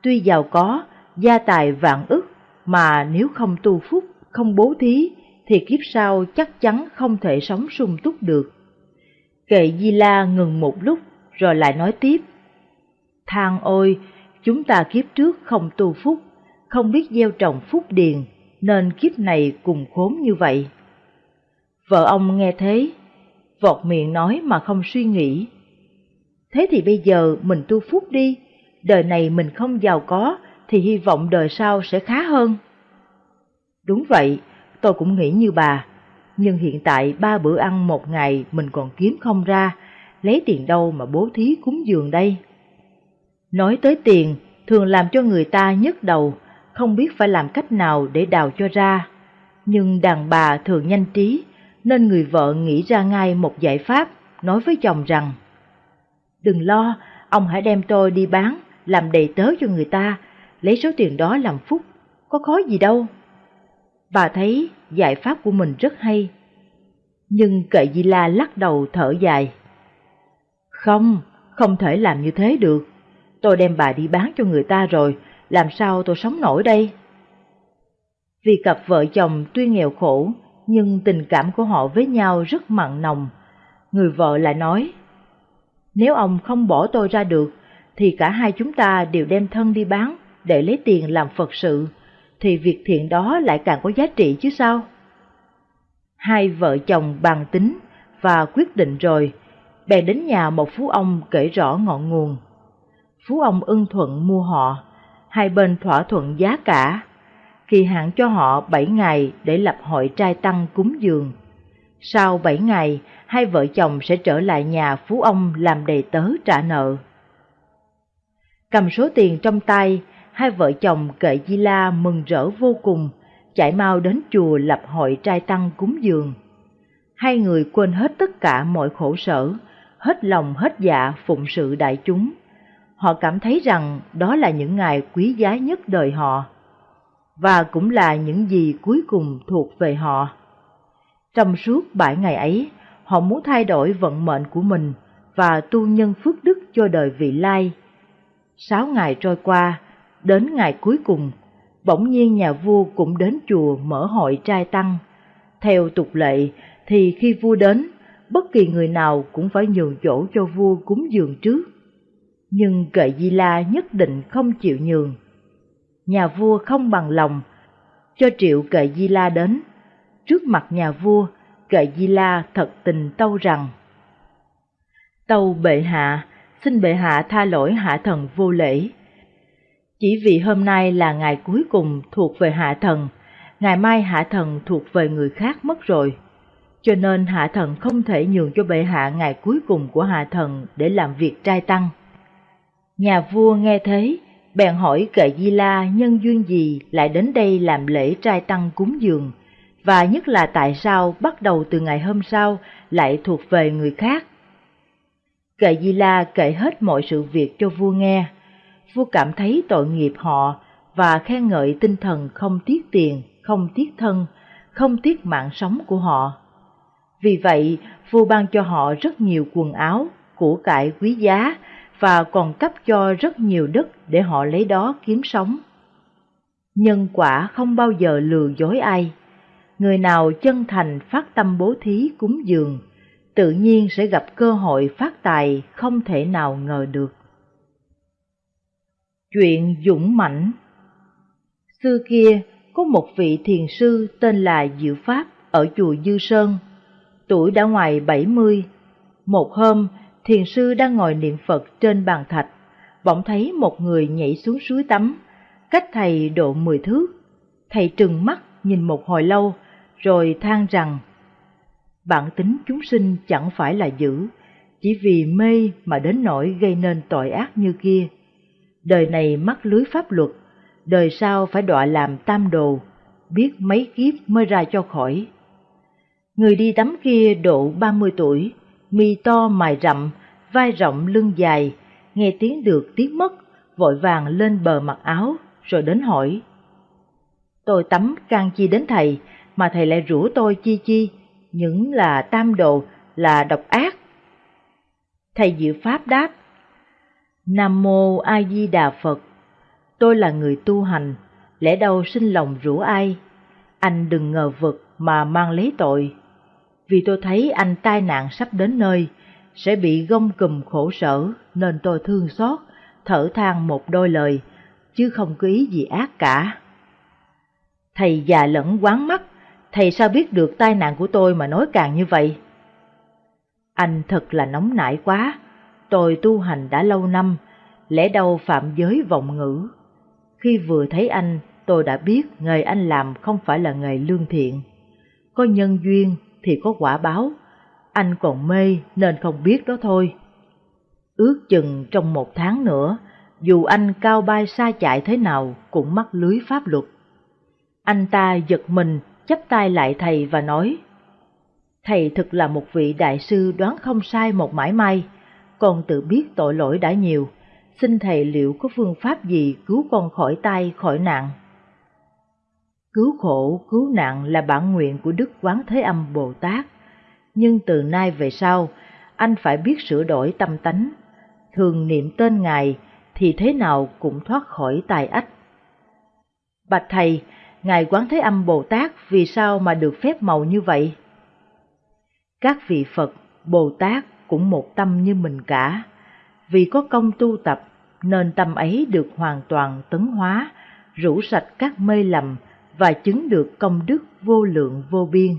Tuy giàu có, gia tài vạn ức, mà nếu không tu phúc, không bố thí, thì kiếp sau chắc chắn không thể sống sung túc được. Kệ Di La ngừng một lúc rồi lại nói tiếp. Thang ôi, chúng ta kiếp trước không tu phúc, không biết gieo trồng phúc điền, nên kiếp này cùng khốn như vậy. Vợ ông nghe thế, vọt miệng nói mà không suy nghĩ. Thế thì bây giờ mình tu phúc đi, đời này mình không giàu có thì hy vọng đời sau sẽ khá hơn. Đúng vậy, tôi cũng nghĩ như bà, nhưng hiện tại ba bữa ăn một ngày mình còn kiếm không ra, lấy tiền đâu mà bố thí cúng dường đây? Nói tới tiền, thường làm cho người ta nhức đầu, không biết phải làm cách nào để đào cho ra. Nhưng đàn bà thường nhanh trí, nên người vợ nghĩ ra ngay một giải pháp, nói với chồng rằng Đừng lo, ông hãy đem tôi đi bán, làm đầy tớ cho người ta, lấy số tiền đó làm phúc, có khó gì đâu. Bà thấy giải pháp của mình rất hay. Nhưng kệ Di La lắc đầu thở dài. Không, không thể làm như thế được. Tôi đem bà đi bán cho người ta rồi, làm sao tôi sống nổi đây? Vì cặp vợ chồng tuy nghèo khổ, nhưng tình cảm của họ với nhau rất mặn nồng. Người vợ lại nói, nếu ông không bỏ tôi ra được, thì cả hai chúng ta đều đem thân đi bán để lấy tiền làm Phật sự, thì việc thiện đó lại càng có giá trị chứ sao? Hai vợ chồng bàn tính và quyết định rồi, bèn đến nhà một phú ông kể rõ ngọn nguồn. Phú ông ưng thuận mua họ, hai bên thỏa thuận giá cả, kỳ hạn cho họ bảy ngày để lập hội trai tăng cúng dường. Sau bảy ngày, hai vợ chồng sẽ trở lại nhà phú ông làm đầy tớ trả nợ. Cầm số tiền trong tay, hai vợ chồng kệ Di La mừng rỡ vô cùng, chạy mau đến chùa lập hội trai tăng cúng dường. Hai người quên hết tất cả mọi khổ sở, hết lòng hết dạ phụng sự đại chúng. Họ cảm thấy rằng đó là những ngày quý giá nhất đời họ, và cũng là những gì cuối cùng thuộc về họ. Trong suốt bảy ngày ấy, họ muốn thay đổi vận mệnh của mình và tu nhân phước đức cho đời vị lai. Sáu ngày trôi qua, đến ngày cuối cùng, bỗng nhiên nhà vua cũng đến chùa mở hội trai tăng. Theo tục lệ thì khi vua đến, bất kỳ người nào cũng phải nhường chỗ cho vua cúng dường trước. Nhưng kệ Di La nhất định không chịu nhường. Nhà vua không bằng lòng, cho triệu kệ Di La đến. Trước mặt nhà vua, kệ Di La thật tình tâu rằng Tâu bệ hạ, xin bệ hạ tha lỗi hạ thần vô lễ. Chỉ vì hôm nay là ngày cuối cùng thuộc về hạ thần, ngày mai hạ thần thuộc về người khác mất rồi. Cho nên hạ thần không thể nhường cho bệ hạ ngày cuối cùng của hạ thần để làm việc trai tăng. Nhà vua nghe thế, bèn hỏi kệ Di La nhân duyên gì lại đến đây làm lễ trai tăng cúng dường, và nhất là tại sao bắt đầu từ ngày hôm sau lại thuộc về người khác. Kệ Di La kể hết mọi sự việc cho vua nghe. Vua cảm thấy tội nghiệp họ và khen ngợi tinh thần không tiếc tiền, không tiếc thân, không tiếc mạng sống của họ. Vì vậy, vua ban cho họ rất nhiều quần áo, của cải quý giá và còn cấp cho rất nhiều đất để họ lấy đó kiếm sống. Nhân quả không bao giờ lừa dối ai. Người nào chân thành phát tâm bố thí cúng dường, tự nhiên sẽ gặp cơ hội phát tài không thể nào ngờ được. Chuyện dũng mãnh Xưa kia, có một vị thiền sư tên là Diệu Pháp ở chùa Dư Sơn. Tuổi đã ngoài 70. Một hôm, thiền sư đang ngồi niệm Phật trên bàn thạch, bỗng thấy một người nhảy xuống suối tắm, cách thầy độ 10 thước. Thầy trừng mắt nhìn một hồi lâu, rồi than rằng bản tính chúng sinh chẳng phải là dữ, chỉ vì mê mà đến nỗi gây nên tội ác như kia. Đời này mắc lưới pháp luật, đời sau phải đọa làm tam đồ, biết mấy kiếp mới ra cho khỏi. Người đi tắm kia độ ba mươi tuổi, mi to mài rậm, vai rộng lưng dài, nghe tiếng được tiếng mất, vội vàng lên bờ mặc áo, rồi đến hỏi. Tôi tắm can chi đến thầy, mà thầy lại rủ tôi chi chi, những là tam đồ, là độc ác. Thầy Diệu Pháp đáp, Nam Mô A Di Đà Phật, tôi là người tu hành, lẽ đâu sinh lòng rủ ai, anh đừng ngờ vực mà mang lấy tội. Vì tôi thấy anh tai nạn sắp đến nơi, sẽ bị gông cùm khổ sở nên tôi thương xót, thở than một đôi lời, chứ không có ý gì ác cả. Thầy già lẫn quán mắt, thầy sao biết được tai nạn của tôi mà nói càng như vậy? Anh thật là nóng nảy quá, tôi tu hành đã lâu năm, lẽ đâu phạm giới vọng ngữ. Khi vừa thấy anh, tôi đã biết nghề anh làm không phải là nghề lương thiện. Có nhân duyên thì có quả báo, anh còn mê nên không biết đó thôi. Ước chừng trong một tháng nữa, dù anh cao bay xa chạy thế nào cũng mắc lưới pháp luật. Anh ta giật mình chắp tay lại thầy và nói, Thầy thực là một vị đại sư đoán không sai một mãi may, con tự biết tội lỗi đã nhiều, xin thầy liệu có phương pháp gì cứu con khỏi tay khỏi nạn. Cứu khổ, cứu nạn là bản nguyện của Đức Quán Thế Âm Bồ Tát, nhưng từ nay về sau, anh phải biết sửa đổi tâm tánh, thường niệm tên Ngài thì thế nào cũng thoát khỏi tài ách. Bạch Thầy, Ngài Quán Thế Âm Bồ Tát vì sao mà được phép màu như vậy? Các vị Phật, Bồ Tát cũng một tâm như mình cả, vì có công tu tập nên tâm ấy được hoàn toàn tấn hóa, rũ sạch các mê lầm và chứng được công đức vô lượng vô biên.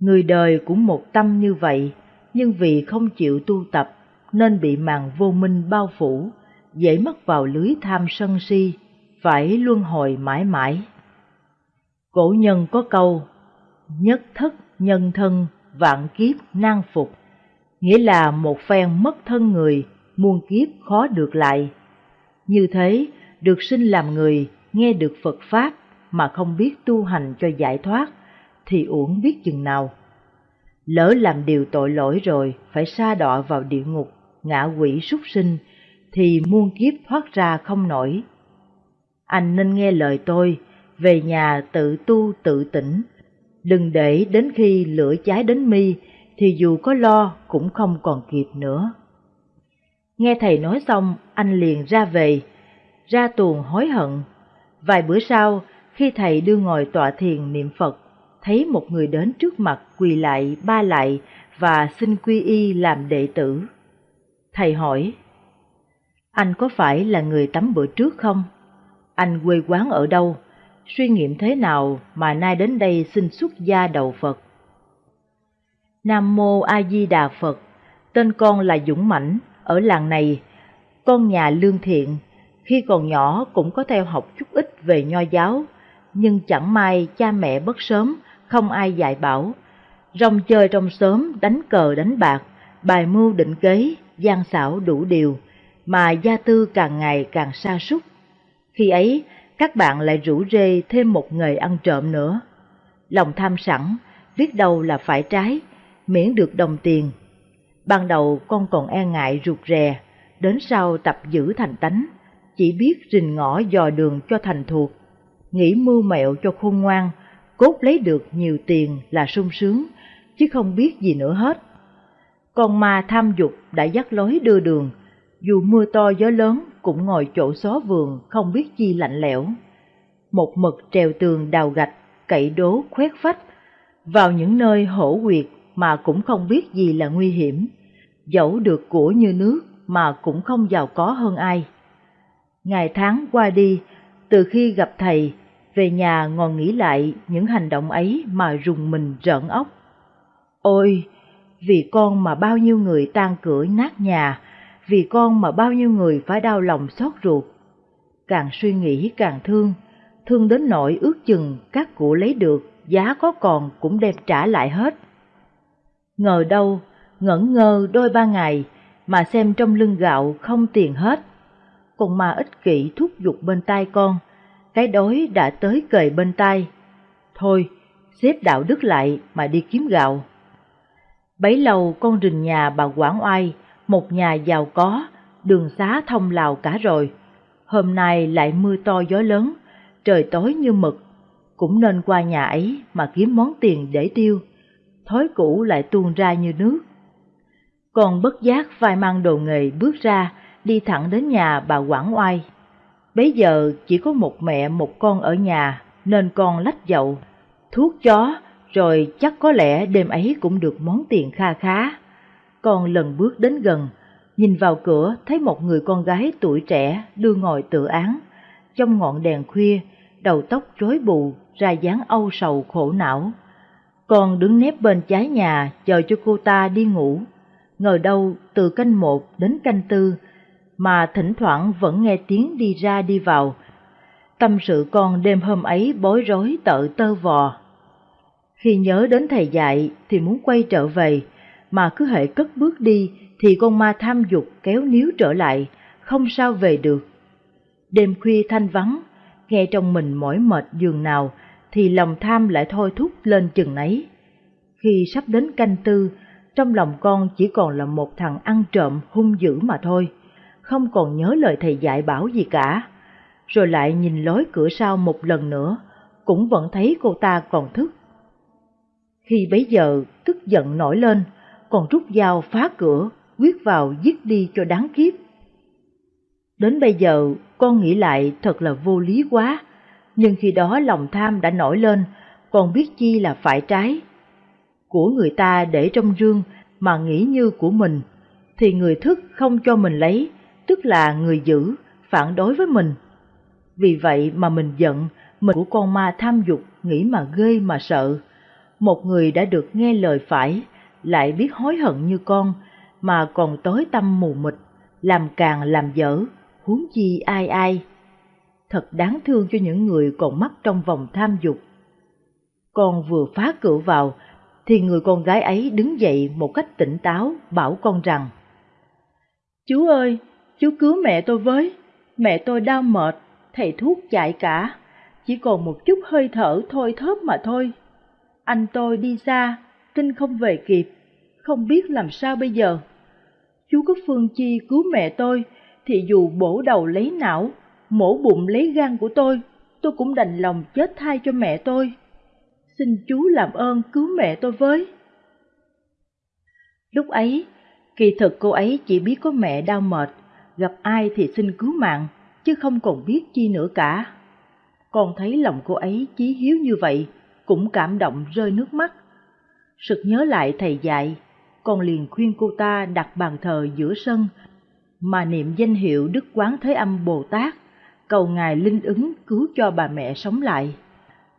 Người đời cũng một tâm như vậy, nhưng vì không chịu tu tập nên bị màn vô minh bao phủ, dễ mất vào lưới tham sân si, phải luân hồi mãi mãi. Cổ nhân có câu, nhất thất nhân thân vạn kiếp nan phục, nghĩa là một phen mất thân người, muôn kiếp khó được lại. Như thế, được sinh làm người, nghe được Phật Pháp mà không biết tu hành cho giải thoát, thì uổng biết chừng nào. Lỡ làm điều tội lỗi rồi, phải sa đọa vào địa ngục, ngã quỷ súc sinh, thì muôn kiếp thoát ra không nổi. Anh nên nghe lời tôi, về nhà tự tu tự tỉnh, đừng để đến khi lửa cháy đến mi thì dù có lo cũng không còn kịp nữa. Nghe thầy nói xong, anh liền ra về, ra tuồng hối hận. Vài bữa sau, khi thầy đưa ngồi tọa thiền niệm Phật, thấy một người đến trước mặt quỳ lại ba lại và xin quy y làm đệ tử. Thầy hỏi, anh có phải là người tắm bữa trước không? Anh quê quán ở đâu? Suy nghiệm thế nào mà nay đến đây xin xuất gia đầu Phật? Nam Mô A Di Đà Phật, tên con là Dũng Mãnh, ở làng này, con nhà lương thiện, khi còn nhỏ cũng có theo học chút ít về nho giáo, nhưng chẳng may cha mẹ bất sớm, không ai dạy bảo. Rong chơi trong sớm, đánh cờ đánh bạc, bài mưu định kế, gian xảo đủ điều, mà gia tư càng ngày càng sa sút. Khi ấy, các bạn lại rủ rê thêm một nghề ăn trộm nữa. Lòng tham sẵn, biết đâu là phải trái, miễn được đồng tiền. Ban đầu con còn e ngại rụt rè, đến sau tập giữ thành tánh, chỉ biết rình ngõ dò đường cho thành thuộc, nghĩ mưu mẹo cho khôn ngoan, cốt lấy được nhiều tiền là sung sướng, chứ không biết gì nữa hết. Con ma tham dục đã dắt lối đưa đường, dù mưa to gió lớn cũng ngồi chỗ xó vườn không biết chi lạnh lẽo. Một mực trèo tường đào gạch, cậy đố khoét phách, vào những nơi hổ quyệt mà cũng không biết gì là nguy hiểm, dẫu được của như nước mà cũng không giàu có hơn ai. Ngày tháng qua đi, từ khi gặp thầy, về nhà ngồi nghĩ lại những hành động ấy mà rùng mình rợn óc. Ôi, vì con mà bao nhiêu người tan cửa nát nhà, vì con mà bao nhiêu người phải đau lòng xót ruột. Càng suy nghĩ càng thương, thương đến nỗi ước chừng các cụ lấy được, giá có còn cũng đem trả lại hết. Ngờ đâu, ngẩn ngơ đôi ba ngày, mà xem trong lưng gạo không tiền hết. còn mà ích kỷ thúc giục bên tai con, cái đói đã tới kề bên tai. Thôi, xếp đạo đức lại mà đi kiếm gạo. Bấy lâu con rình nhà bà Quảng Oai, một nhà giàu có, đường xá thông lào cả rồi. Hôm nay lại mưa to gió lớn, trời tối như mực, cũng nên qua nhà ấy mà kiếm món tiền để tiêu. Thói cũ lại tuôn ra như nước. Còn bất giác vai mang đồ nghề bước ra, đi thẳng đến nhà bà Quảng Oai. Bấy giờ chỉ có một mẹ một con ở nhà, nên con lách dậu, thuốc chó, rồi chắc có lẽ đêm ấy cũng được món tiền kha khá. Con lần bước đến gần, nhìn vào cửa thấy một người con gái tuổi trẻ đưa ngồi tự án. Trong ngọn đèn khuya, đầu tóc rối bù, ra dáng âu sầu khổ não. Con đứng nép bên trái nhà chờ cho cô ta đi ngủ. Ngờ đâu từ canh một đến canh tư, mà thỉnh thoảng vẫn nghe tiếng đi ra đi vào. Tâm sự con đêm hôm ấy bối rối tợ tơ vò. Khi nhớ đến thầy dạy thì muốn quay trở về, mà cứ hệ cất bước đi thì con ma tham dục kéo níu trở lại, không sao về được. Đêm khuya thanh vắng, nghe trong mình mỏi mệt giường nào thì lòng tham lại thôi thúc lên chừng ấy. Khi sắp đến canh tư, trong lòng con chỉ còn là một thằng ăn trộm hung dữ mà thôi, không còn nhớ lời thầy dạy bảo gì cả. Rồi lại nhìn lối cửa sau một lần nữa, cũng vẫn thấy cô ta còn thức. Khi bấy giờ tức giận nổi lên, còn rút dao phá cửa, quyết vào giết đi cho đáng kiếp. Đến bây giờ, con nghĩ lại thật là vô lý quá, nhưng khi đó lòng tham đã nổi lên, còn biết chi là phải trái. Của người ta để trong rương mà nghĩ như của mình, thì người thức không cho mình lấy, tức là người giữ, phản đối với mình. Vì vậy mà mình giận, mình của con ma tham dục, nghĩ mà ghê mà sợ. Một người đã được nghe lời phải, lại biết hối hận như con, mà còn tối tâm mù mịt, làm càng làm dở, huống chi ai ai. Thật đáng thương cho những người còn mắc trong vòng tham dục. Con vừa phá cửa vào, thì người con gái ấy đứng dậy một cách tỉnh táo bảo con rằng Chú ơi, chú cứu mẹ tôi với, mẹ tôi đau mệt, thầy thuốc chạy cả, chỉ còn một chút hơi thở thôi thớp mà thôi. Anh tôi đi xa, tin không về kịp, không biết làm sao bây giờ. Chú có phương chi cứu mẹ tôi, thì dù bổ đầu lấy não, mổ bụng lấy gan của tôi, tôi cũng đành lòng chết thay cho mẹ tôi. Xin chú làm ơn cứu mẹ tôi với. Lúc ấy, kỳ thực cô ấy chỉ biết có mẹ đau mệt, gặp ai thì xin cứu mạng, chứ không còn biết chi nữa cả. Con thấy lòng cô ấy chí hiếu như vậy, cũng cảm động rơi nước mắt. Sực nhớ lại thầy dạy, con liền khuyên cô ta đặt bàn thờ giữa sân, mà niệm danh hiệu Đức Quán Thế Âm Bồ Tát, cầu Ngài linh ứng cứu cho bà mẹ sống lại.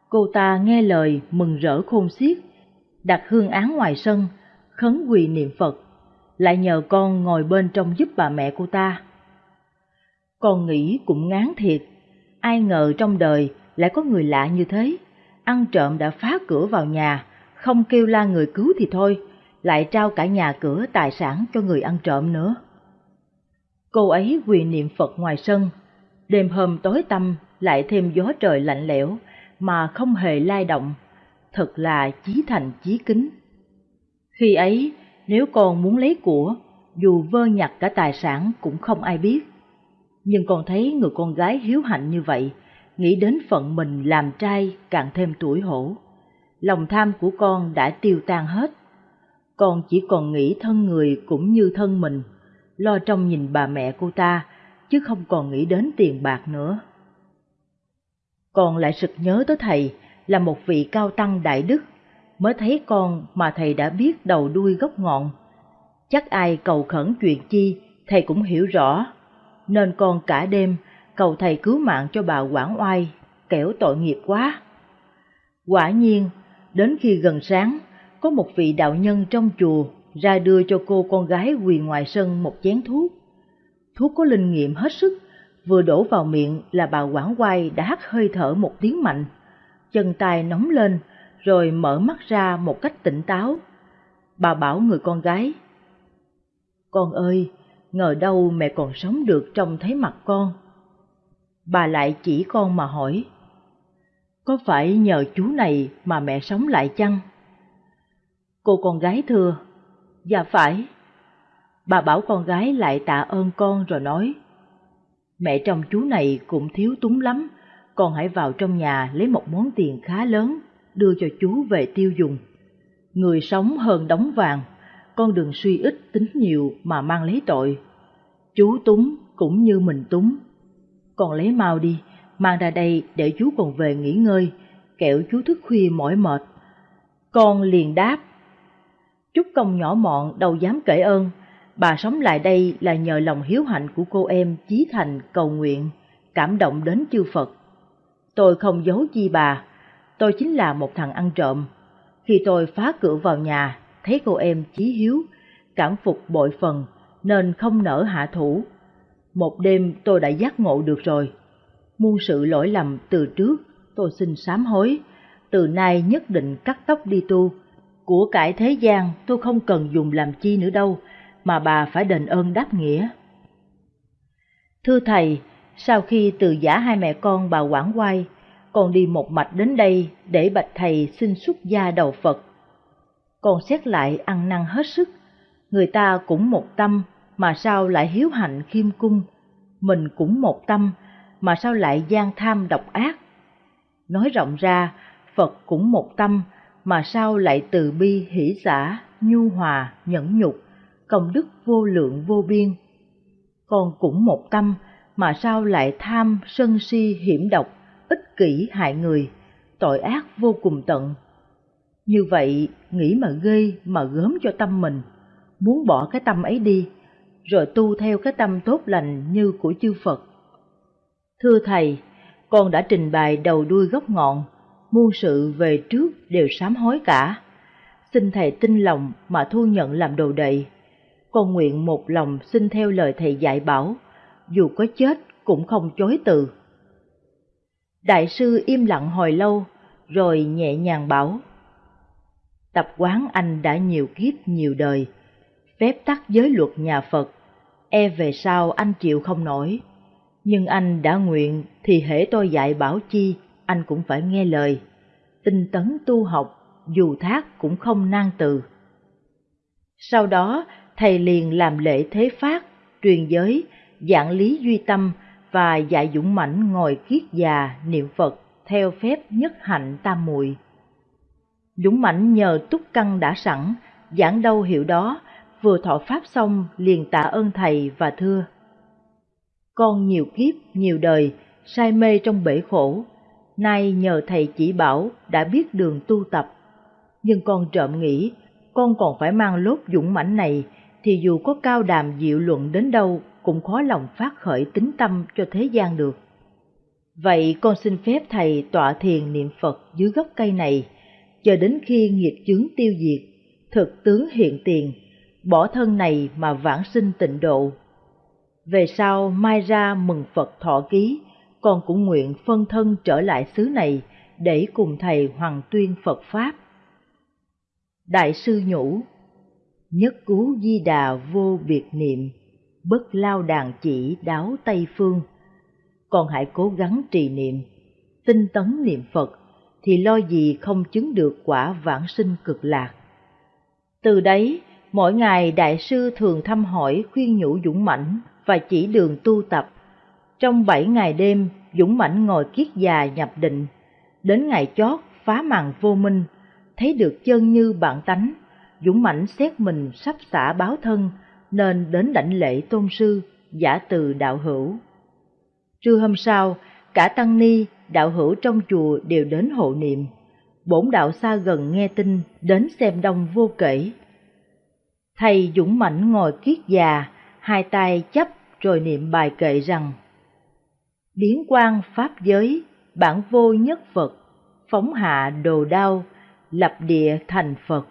Cô ta nghe lời mừng rỡ khôn xiết, đặt hương án ngoài sân, khấn quỳ niệm Phật, lại nhờ con ngồi bên trong giúp bà mẹ cô ta. Con nghĩ cũng ngán thiệt, ai ngờ trong đời lại có người lạ như thế, ăn trộm đã phá cửa vào nhà, không kêu la người cứu thì thôi, lại trao cả nhà cửa tài sản cho người ăn trộm nữa. Cô ấy quỳ niệm Phật ngoài sân, đêm hôm tối tăm lại thêm gió trời lạnh lẽo mà không hề lai động, thật là chí thành chí kính. Khi ấy, nếu con muốn lấy của, dù vơ nhặt cả tài sản cũng không ai biết. Nhưng con thấy người con gái hiếu hạnh như vậy, nghĩ đến phận mình làm trai càng thêm tuổi hổ. Lòng tham của con đã tiêu tan hết. Con chỉ còn nghĩ thân người cũng như thân mình, lo trông nhìn bà mẹ cô ta, chứ không còn nghĩ đến tiền bạc nữa. Con lại sực nhớ tới thầy là một vị cao tăng đại đức, mới thấy con mà thầy đã biết đầu đuôi gốc ngọn. Chắc ai cầu khẩn chuyện chi, thầy cũng hiểu rõ, nên con cả đêm cầu thầy cứu mạng cho bà Quảng Oai, kẻo tội nghiệp quá. Quả nhiên, đến khi gần sáng, có một vị đạo nhân trong chùa ra đưa cho cô con gái quỳ ngoài sân một chén thuốc. Thuốc có linh nghiệm hết sức, vừa đổ vào miệng là bà Quảng quay đã hắt hơi thở một tiếng mạnh, chân tay nóng lên, rồi mở mắt ra một cách tỉnh táo. Bà bảo người con gái, Con ơi, ngờ đâu mẹ còn sống được trong thấy mặt con. Bà lại chỉ con mà hỏi, có phải nhờ chú này mà mẹ sống lại chăng? Cô con gái thưa, Dạ phải. Bà bảo con gái lại tạ ơn con rồi nói, Mẹ trong chú này cũng thiếu túng lắm, con hãy vào trong nhà lấy một món tiền khá lớn, đưa cho chú về tiêu dùng. Người sống hơn đóng vàng, con đừng suy ít tính nhiều mà mang lấy tội. Chú túng cũng như mình túng. Con lấy mau đi, mang ra đây để chú còn về nghỉ ngơi, kẹo chú thức khuya mỏi mệt. Con liền đáp. Chút công nhỏ mọn đâu dám kể ơn, bà sống lại đây là nhờ lòng hiếu hạnh của cô em Chí Thành cầu nguyện, cảm động đến chư Phật. Tôi không giấu chi bà, tôi chính là một thằng ăn trộm. Khi tôi phá cửa vào nhà, thấy cô em Chí Hiếu, cảm phục bội phần, nên không nỡ hạ thủ. Một đêm tôi đã giác ngộ được rồi. Muôn sự lỗi lầm từ trước, tôi xin sám hối, từ nay nhất định cắt tóc đi tu. Của cải thế gian tôi không cần dùng làm chi nữa đâu, mà bà phải đền ơn đáp nghĩa. Thưa thầy, sau khi từ giả hai mẹ con bà Quảng Quay, con đi một mạch đến đây để bạch thầy xin xuất gia đầu Phật. Con xét lại ăn năn hết sức, người ta cũng một tâm mà sao lại hiếu hạnh khiêm cung, mình cũng một tâm mà sao lại gian tham độc ác. Nói rộng ra, Phật cũng một tâm mà sao lại từ bi hỷ xã, nhu hòa, nhẫn nhục, công đức vô lượng vô biên. Con cũng một tâm mà sao lại tham, sân si, hiểm độc, ích kỷ hại người, tội ác vô cùng tận. Như vậy, nghĩ mà ghê mà gớm cho tâm mình, muốn bỏ cái tâm ấy đi, rồi tu theo cái tâm tốt lành như của chư Phật. Thưa Thầy, con đã trình bày đầu đuôi gốc ngọn, muôn sự về trước đều sám hối cả. Xin Thầy tin lòng mà thu nhận làm đồ đệ. Con nguyện một lòng xin theo lời Thầy dạy bảo, dù có chết cũng không chối từ. Đại sư im lặng hồi lâu, rồi nhẹ nhàng bảo. Tập quán anh đã nhiều kiếp nhiều đời, phép tắc giới luật nhà Phật, e về sau anh chịu không nổi. Nhưng anh đã nguyện thì hễ tôi dạy bảo chi, anh cũng phải nghe lời. Tinh tấn tu học, dù thác cũng không nan từ. Sau đó, thầy liền làm lễ thế phát, truyền giới, giảng lý duy tâm và dạy dũng mãnh ngồi kiết già niệm Phật theo phép nhất hạnh tam muội. Dũng mãnh nhờ túc căn đã sẵn, giảng đâu hiểu đó, vừa thọ pháp xong liền tạ ơn thầy và thưa. Con nhiều kiếp, nhiều đời, say mê trong bể khổ, nay nhờ thầy chỉ bảo đã biết đường tu tập. Nhưng con trộm nghĩ, con còn phải mang lốt dũng mãnh này, thì dù có cao đàm diệu luận đến đâu cũng khó lòng phát khởi tính tâm cho thế gian được. Vậy con xin phép thầy tọa thiền niệm Phật dưới gốc cây này, chờ đến khi nghiệp chướng tiêu diệt, thực tướng hiện tiền, bỏ thân này mà vãng sinh tịnh độ. Về sau mai ra mừng Phật thọ ký, con cũng nguyện phân thân trở lại xứ này để cùng thầy hoàng tuyên Phật Pháp. Đại sư nhủ, nhất cứu di đà vô biệt niệm, bất lao đàn chỉ đáo Tây Phương. Còn hãy cố gắng trì niệm, tinh tấn niệm Phật, thì lo gì không chứng được quả vãng sinh cực lạc. Từ đấy, mỗi ngày đại sư thường thăm hỏi khuyên nhủ dũng mãnh và chỉ đường tu tập. Trong bảy ngày đêm, dũng mãnh ngồi kiết già nhập định, đến ngày chót phá màn vô minh, thấy được chân như bạn tánh, dũng mãnh xét mình sắp xả báo thân, nên đến đảnh lễ tôn sư, giả từ đạo hữu. Trưa hôm sau, cả tăng ni, đạo hữu trong chùa đều đến hộ niệm. Bổn đạo xa gần nghe tin, đến xem đông vô kể. Thầy dũng mãnh ngồi kiết già, hai tay chấp rồi niệm bài kệ rằng Biến quan pháp giới, bản vô nhất Phật, phóng hạ đồ đau, lập địa thành Phật.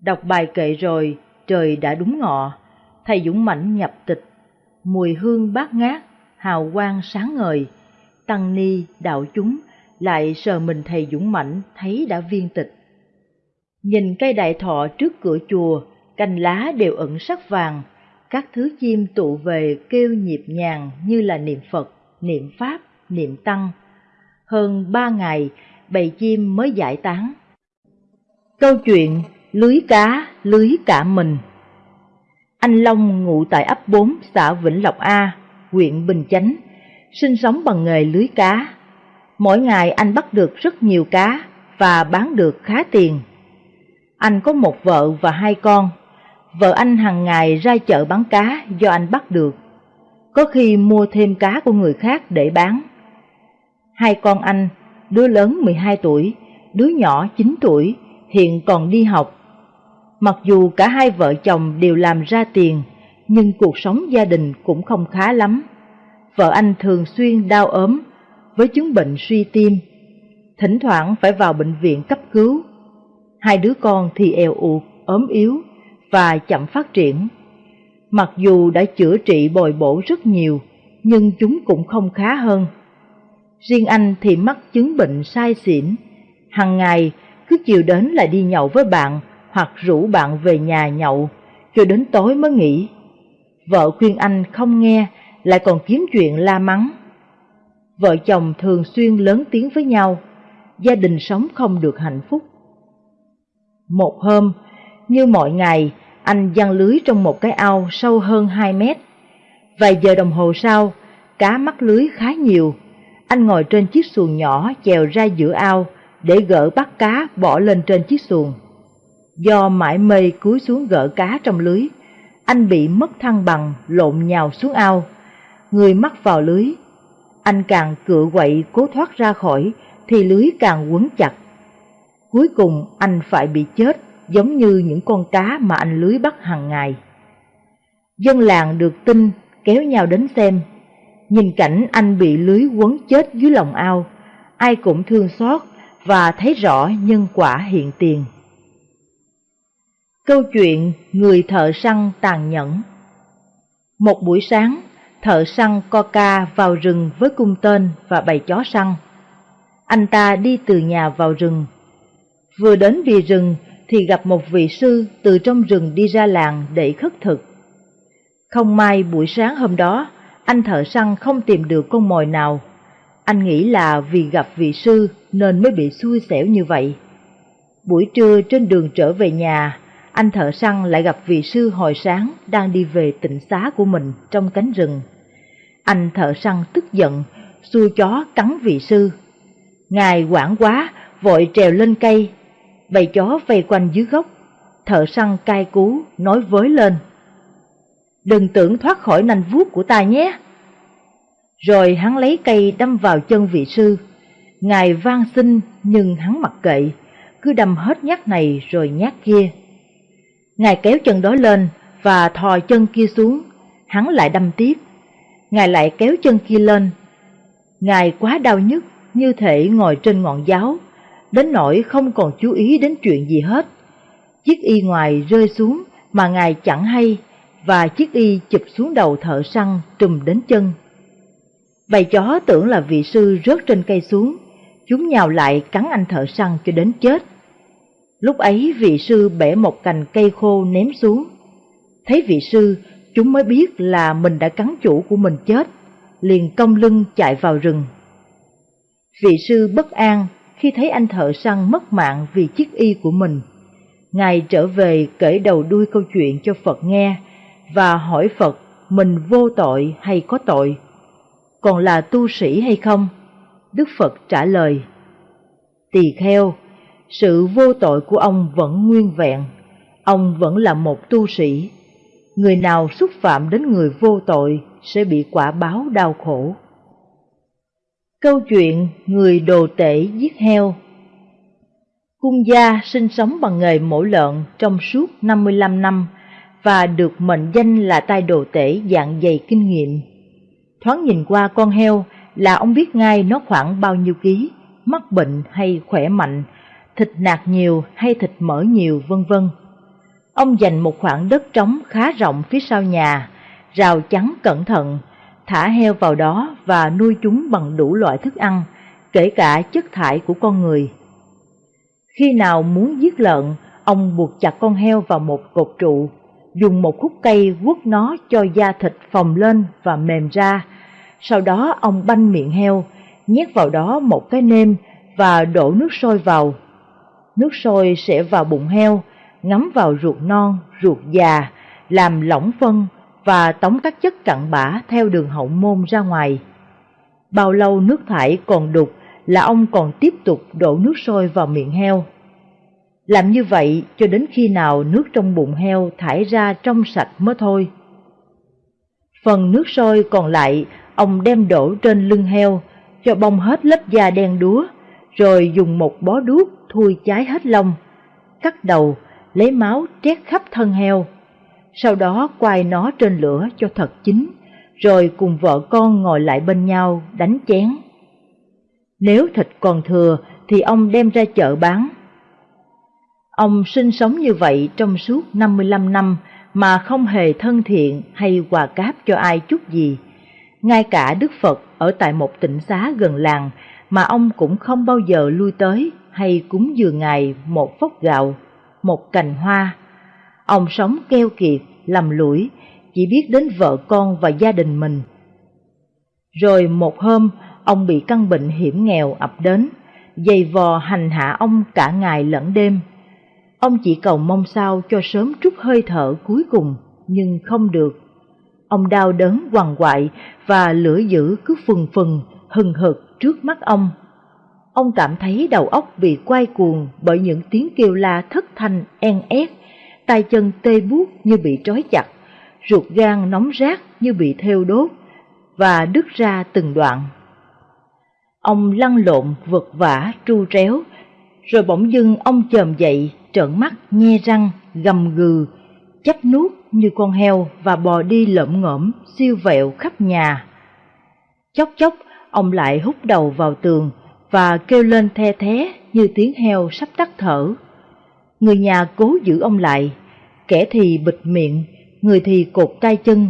Đọc bài kệ rồi, trời đã đúng ngọ, thầy Dũng Mãnh nhập tịch, mùi hương bát ngát, hào quang sáng ngời, tăng ni, đạo chúng lại sờ mình thầy Dũng Mãnh thấy đã viên tịch. Nhìn cây đại thọ trước cửa chùa, cành lá đều ẩn sắc vàng, các thứ chim tụ về kêu nhịp nhàng như là niệm Phật, niệm Pháp, niệm Tăng. Hơn ba ngày, bầy chim mới giải tán. Câu chuyện Lưới cá, lưới cả mình Anh Long ngụ tại ấp 4 xã Vĩnh Lộc A, huyện Bình Chánh, sinh sống bằng nghề lưới cá. Mỗi ngày anh bắt được rất nhiều cá và bán được khá tiền. Anh có một vợ và hai con. Vợ anh hàng ngày ra chợ bán cá do anh bắt được. Có khi mua thêm cá của người khác để bán. Hai con anh, đứa lớn 12 tuổi, đứa nhỏ 9 tuổi, hiện còn đi học. Mặc dù cả hai vợ chồng đều làm ra tiền, nhưng cuộc sống gia đình cũng không khá lắm. Vợ anh thường xuyên đau ốm, với chứng bệnh suy tim, thỉnh thoảng phải vào bệnh viện cấp cứu. Hai đứa con thì eo ụt, ốm yếu và chậm phát triển. Mặc dù đã chữa trị bồi bổ rất nhiều, nhưng chúng cũng không khá hơn. Riêng anh thì mắc chứng bệnh sai xỉn, hàng ngày cứ chiều đến là đi nhậu với bạn hoặc rủ bạn về nhà nhậu, cho đến tối mới nghỉ. Vợ khuyên anh không nghe, lại còn kiếm chuyện la mắng. Vợ chồng thường xuyên lớn tiếng với nhau, gia đình sống không được hạnh phúc. Một hôm, như mọi ngày, anh giăng lưới trong một cái ao sâu hơn 2 mét. Vài giờ đồng hồ sau, cá mắc lưới khá nhiều. Anh ngồi trên chiếc xuồng nhỏ chèo ra giữa ao để gỡ bắt cá bỏ lên trên chiếc xuồng. Do mãi mê cúi xuống gỡ cá trong lưới, anh bị mất thăng bằng lộn nhào xuống ao. Người mắc vào lưới. Anh càng cựa quậy cố thoát ra khỏi thì lưới càng quấn chặt. Cuối cùng anh phải bị chết giống như những con cá mà anh lưới bắt hàng ngày. Dân làng được tin kéo nhau đến xem. Nhìn cảnh anh bị lưới quấn chết dưới lòng ao, ai cũng thương xót và thấy rõ nhân quả hiện tiền. Câu chuyện Người thợ săn tàn nhẫn Một buổi sáng, thợ săn Coca vào rừng với cung tên và bầy chó săn. Anh ta đi từ nhà vào rừng. Vừa đến bìa rừng thì gặp một vị sư từ trong rừng đi ra làng để khất thực. Không may buổi sáng hôm đó, anh thợ săn không tìm được con mồi nào. Anh nghĩ là vì gặp vị sư nên mới bị xui xẻo như vậy. Buổi trưa trên đường trở về nhà, anh thợ săn lại gặp vị sư hồi sáng đang đi về tịnh xá của mình trong cánh rừng. Anh thợ săn tức giận, xua chó cắn vị sư. Ngài quảng quá, vội trèo lên cây, bầy chó vây quanh dưới gốc. Thợ săn cai cú, nói với lên. Đừng tưởng thoát khỏi nanh vuốt của ta nhé. Rồi hắn lấy cây đâm vào chân vị sư. Ngài van xin nhưng hắn mặc kệ, cứ đâm hết nhát này rồi nhát kia. Ngài kéo chân đó lên và thò chân kia xuống, hắn lại đâm tiếp. Ngài lại kéo chân kia lên. Ngài quá đau nhức như thể ngồi trên ngọn giáo, đến nỗi không còn chú ý đến chuyện gì hết. Chiếc y ngoài rơi xuống mà Ngài chẳng hay và chiếc y chụp xuống đầu thợ săn trùm đến chân. Bầy chó tưởng là vị sư rớt trên cây xuống, chúng nhào lại cắn anh thợ săn cho đến chết. Lúc ấy vị sư bẻ một cành cây khô ném xuống. Thấy vị sư, chúng mới biết là mình đã cắn chủ của mình chết, liền cong lưng chạy vào rừng. Vị sư bất an khi thấy anh thợ săn mất mạng vì chiếc y của mình. Ngài trở về kể đầu đuôi câu chuyện cho Phật nghe và hỏi Phật mình vô tội hay có tội, còn là tu sĩ hay không? Đức Phật trả lời, Tỳ kheo, sự vô tội của ông vẫn nguyên vẹn, ông vẫn là một tu sĩ. Người nào xúc phạm đến người vô tội sẽ bị quả báo đau khổ. Câu chuyện người đồ tể giết heo Cung gia sinh sống bằng nghề mổ lợn trong suốt 55 năm và được mệnh danh là tay đồ tể dạng dày kinh nghiệm. Thoáng nhìn qua con heo là ông biết ngay nó khoảng bao nhiêu ký, mắc bệnh hay khỏe mạnh, thịt nạc nhiều hay thịt mỡ nhiều vân vân. Ông dành một khoảng đất trống khá rộng phía sau nhà, rào chắn cẩn thận, thả heo vào đó và nuôi chúng bằng đủ loại thức ăn, kể cả chất thải của con người. Khi nào muốn giết lợn, ông buộc chặt con heo vào một cột trụ, dùng một khúc cây quất nó cho da thịt phồng lên và mềm ra. Sau đó ông banh miệng heo, nhét vào đó một cái nêm và đổ nước sôi vào. Nước sôi sẽ vào bụng heo, ngấm vào ruột non, ruột già, làm lỏng phân và tống các chất cặn bã theo đường hậu môn ra ngoài. Bao lâu nước thải còn đục là ông còn tiếp tục đổ nước sôi vào miệng heo. Làm như vậy cho đến khi nào nước trong bụng heo thải ra trong sạch mới thôi. Phần nước sôi còn lại, ông đem đổ trên lưng heo, cho bong hết lớp da đen đúa, rồi dùng một bó đuốc thui cháy hết lông, cắt đầu, lấy máu trét khắp thân heo. Sau đó quay nó trên lửa cho thật chín, rồi cùng vợ con ngồi lại bên nhau đánh chén. Nếu thịt còn thừa thì ông đem ra chợ bán. Ông sinh sống như vậy trong suốt 55 năm mà không hề thân thiện hay quà cáp cho ai chút gì. Ngay cả Đức Phật ở tại một tỉnh xá gần làng mà ông cũng không bao giờ lui tới hay cúng dường Ngài một phốc gạo, một cành hoa. Ông sống keo kiệt, lầm lũi, chỉ biết đến vợ con và gia đình mình. Rồi một hôm, ông bị căn bệnh hiểm nghèo ập đến, dày vò hành hạ ông cả ngày lẫn đêm. Ông chỉ cầu mong sao cho sớm trút hơi thở cuối cùng, nhưng không được. Ông đau đớn quằn quại và lửa dữ cứ phừng phừng, hừng hực trước mắt ông. Ông cảm thấy đầu óc bị quay cuồng bởi những tiếng kêu la thất thanh en ép tay chân tê buốt như bị trói chặt, ruột gan nóng rát như bị theo đốt và đứt ra từng đoạn. Ông lăn lộn vật vả tru tréo, rồi bỗng dưng ông chồm dậy, trợn mắt, nhe răng, gầm gừ, chấp nuốt như con heo và bò đi lợm ngõm, siêu vẹo khắp nhà. Chốc chốc, ông lại hút đầu vào tường và kêu lên the thế như tiếng heo sắp tắt thở. Người nhà cố giữ ông lại, kẻ thì bịt miệng, người thì cột tay chân,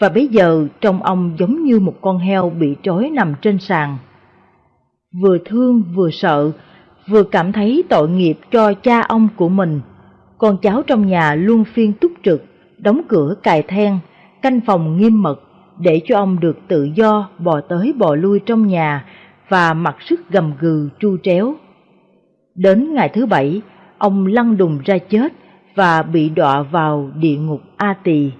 và bây giờ trông ông giống như một con heo bị trói nằm trên sàn. Vừa thương vừa sợ, vừa cảm thấy tội nghiệp cho cha ông của mình, con cháu trong nhà luôn phiên túc trực, đóng cửa cài then, canh phòng nghiêm mật để cho ông được tự do bò tới bò lui trong nhà và mặc sức gầm gừ chu tréo. Đến ngày thứ bảy, ông lăn đùng ra chết và bị đọa vào địa ngục A Tỳ.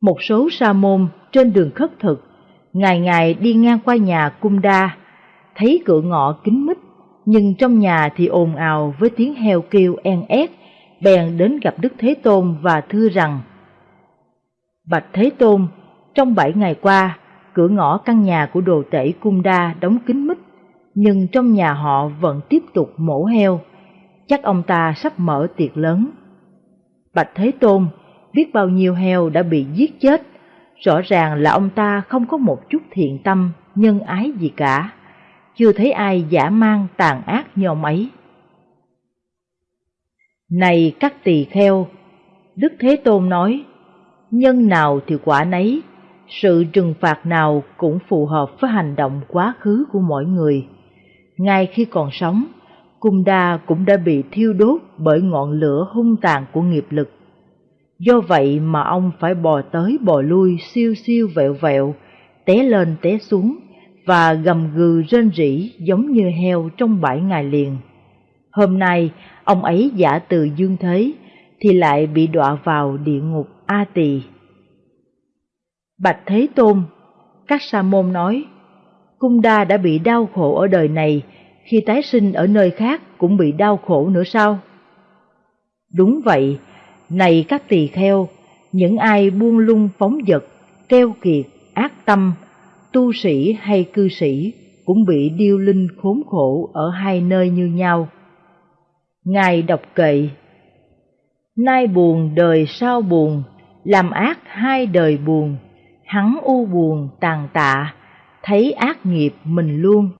Một số sa môn trên đường khất thực, ngày ngày đi ngang qua nhà cung đa, thấy cửa ngõ kín mít, nhưng trong nhà thì ồn ào với tiếng heo kêu en ép, bèn đến gặp Đức Thế Tôn và thưa rằng Bạch Thế Tôn, trong bảy ngày qua, cửa ngõ căn nhà của đồ tể cung đa đóng kín mít, nhưng trong nhà họ vẫn tiếp tục mổ heo. Chắc ông ta sắp mở tiệc lớn. Bạch Thế Tôn, biết bao nhiêu heo đã bị giết chết, rõ ràng là ông ta không có một chút thiện tâm, nhân ái gì cả. Chưa thấy ai giả mang tàn ác như ông ấy. Này các tỳ kheo, Đức Thế Tôn nói, nhân nào thì quả nấy, sự trừng phạt nào cũng phù hợp với hành động quá khứ của mỗi người. Ngay khi còn sống, Cung Đa cũng đã bị thiêu đốt bởi ngọn lửa hung tàn của nghiệp lực. Do vậy mà ông phải bò tới bò lui siêu siêu vẹo vẹo, té lên té xuống và gầm gừ rên rỉ giống như heo trong bảy ngày liền. Hôm nay, ông ấy giả từ dương thế, thì lại bị đọa vào địa ngục A Tỳ. Bạch Thế Tôn, các sa môn nói, Cung Đa đã bị đau khổ ở đời này, khi tái sinh ở nơi khác cũng bị đau khổ nữa sao? Đúng vậy, này các tỳ kheo, những ai buông lung phóng dật, keo kiệt, ác tâm, tu sĩ hay cư sĩ cũng bị điêu linh khốn khổ ở hai nơi như nhau. Ngài đọc kệ Nay buồn đời sau buồn, làm ác hai đời buồn, hắn u buồn tàn tạ, thấy ác nghiệp mình luôn.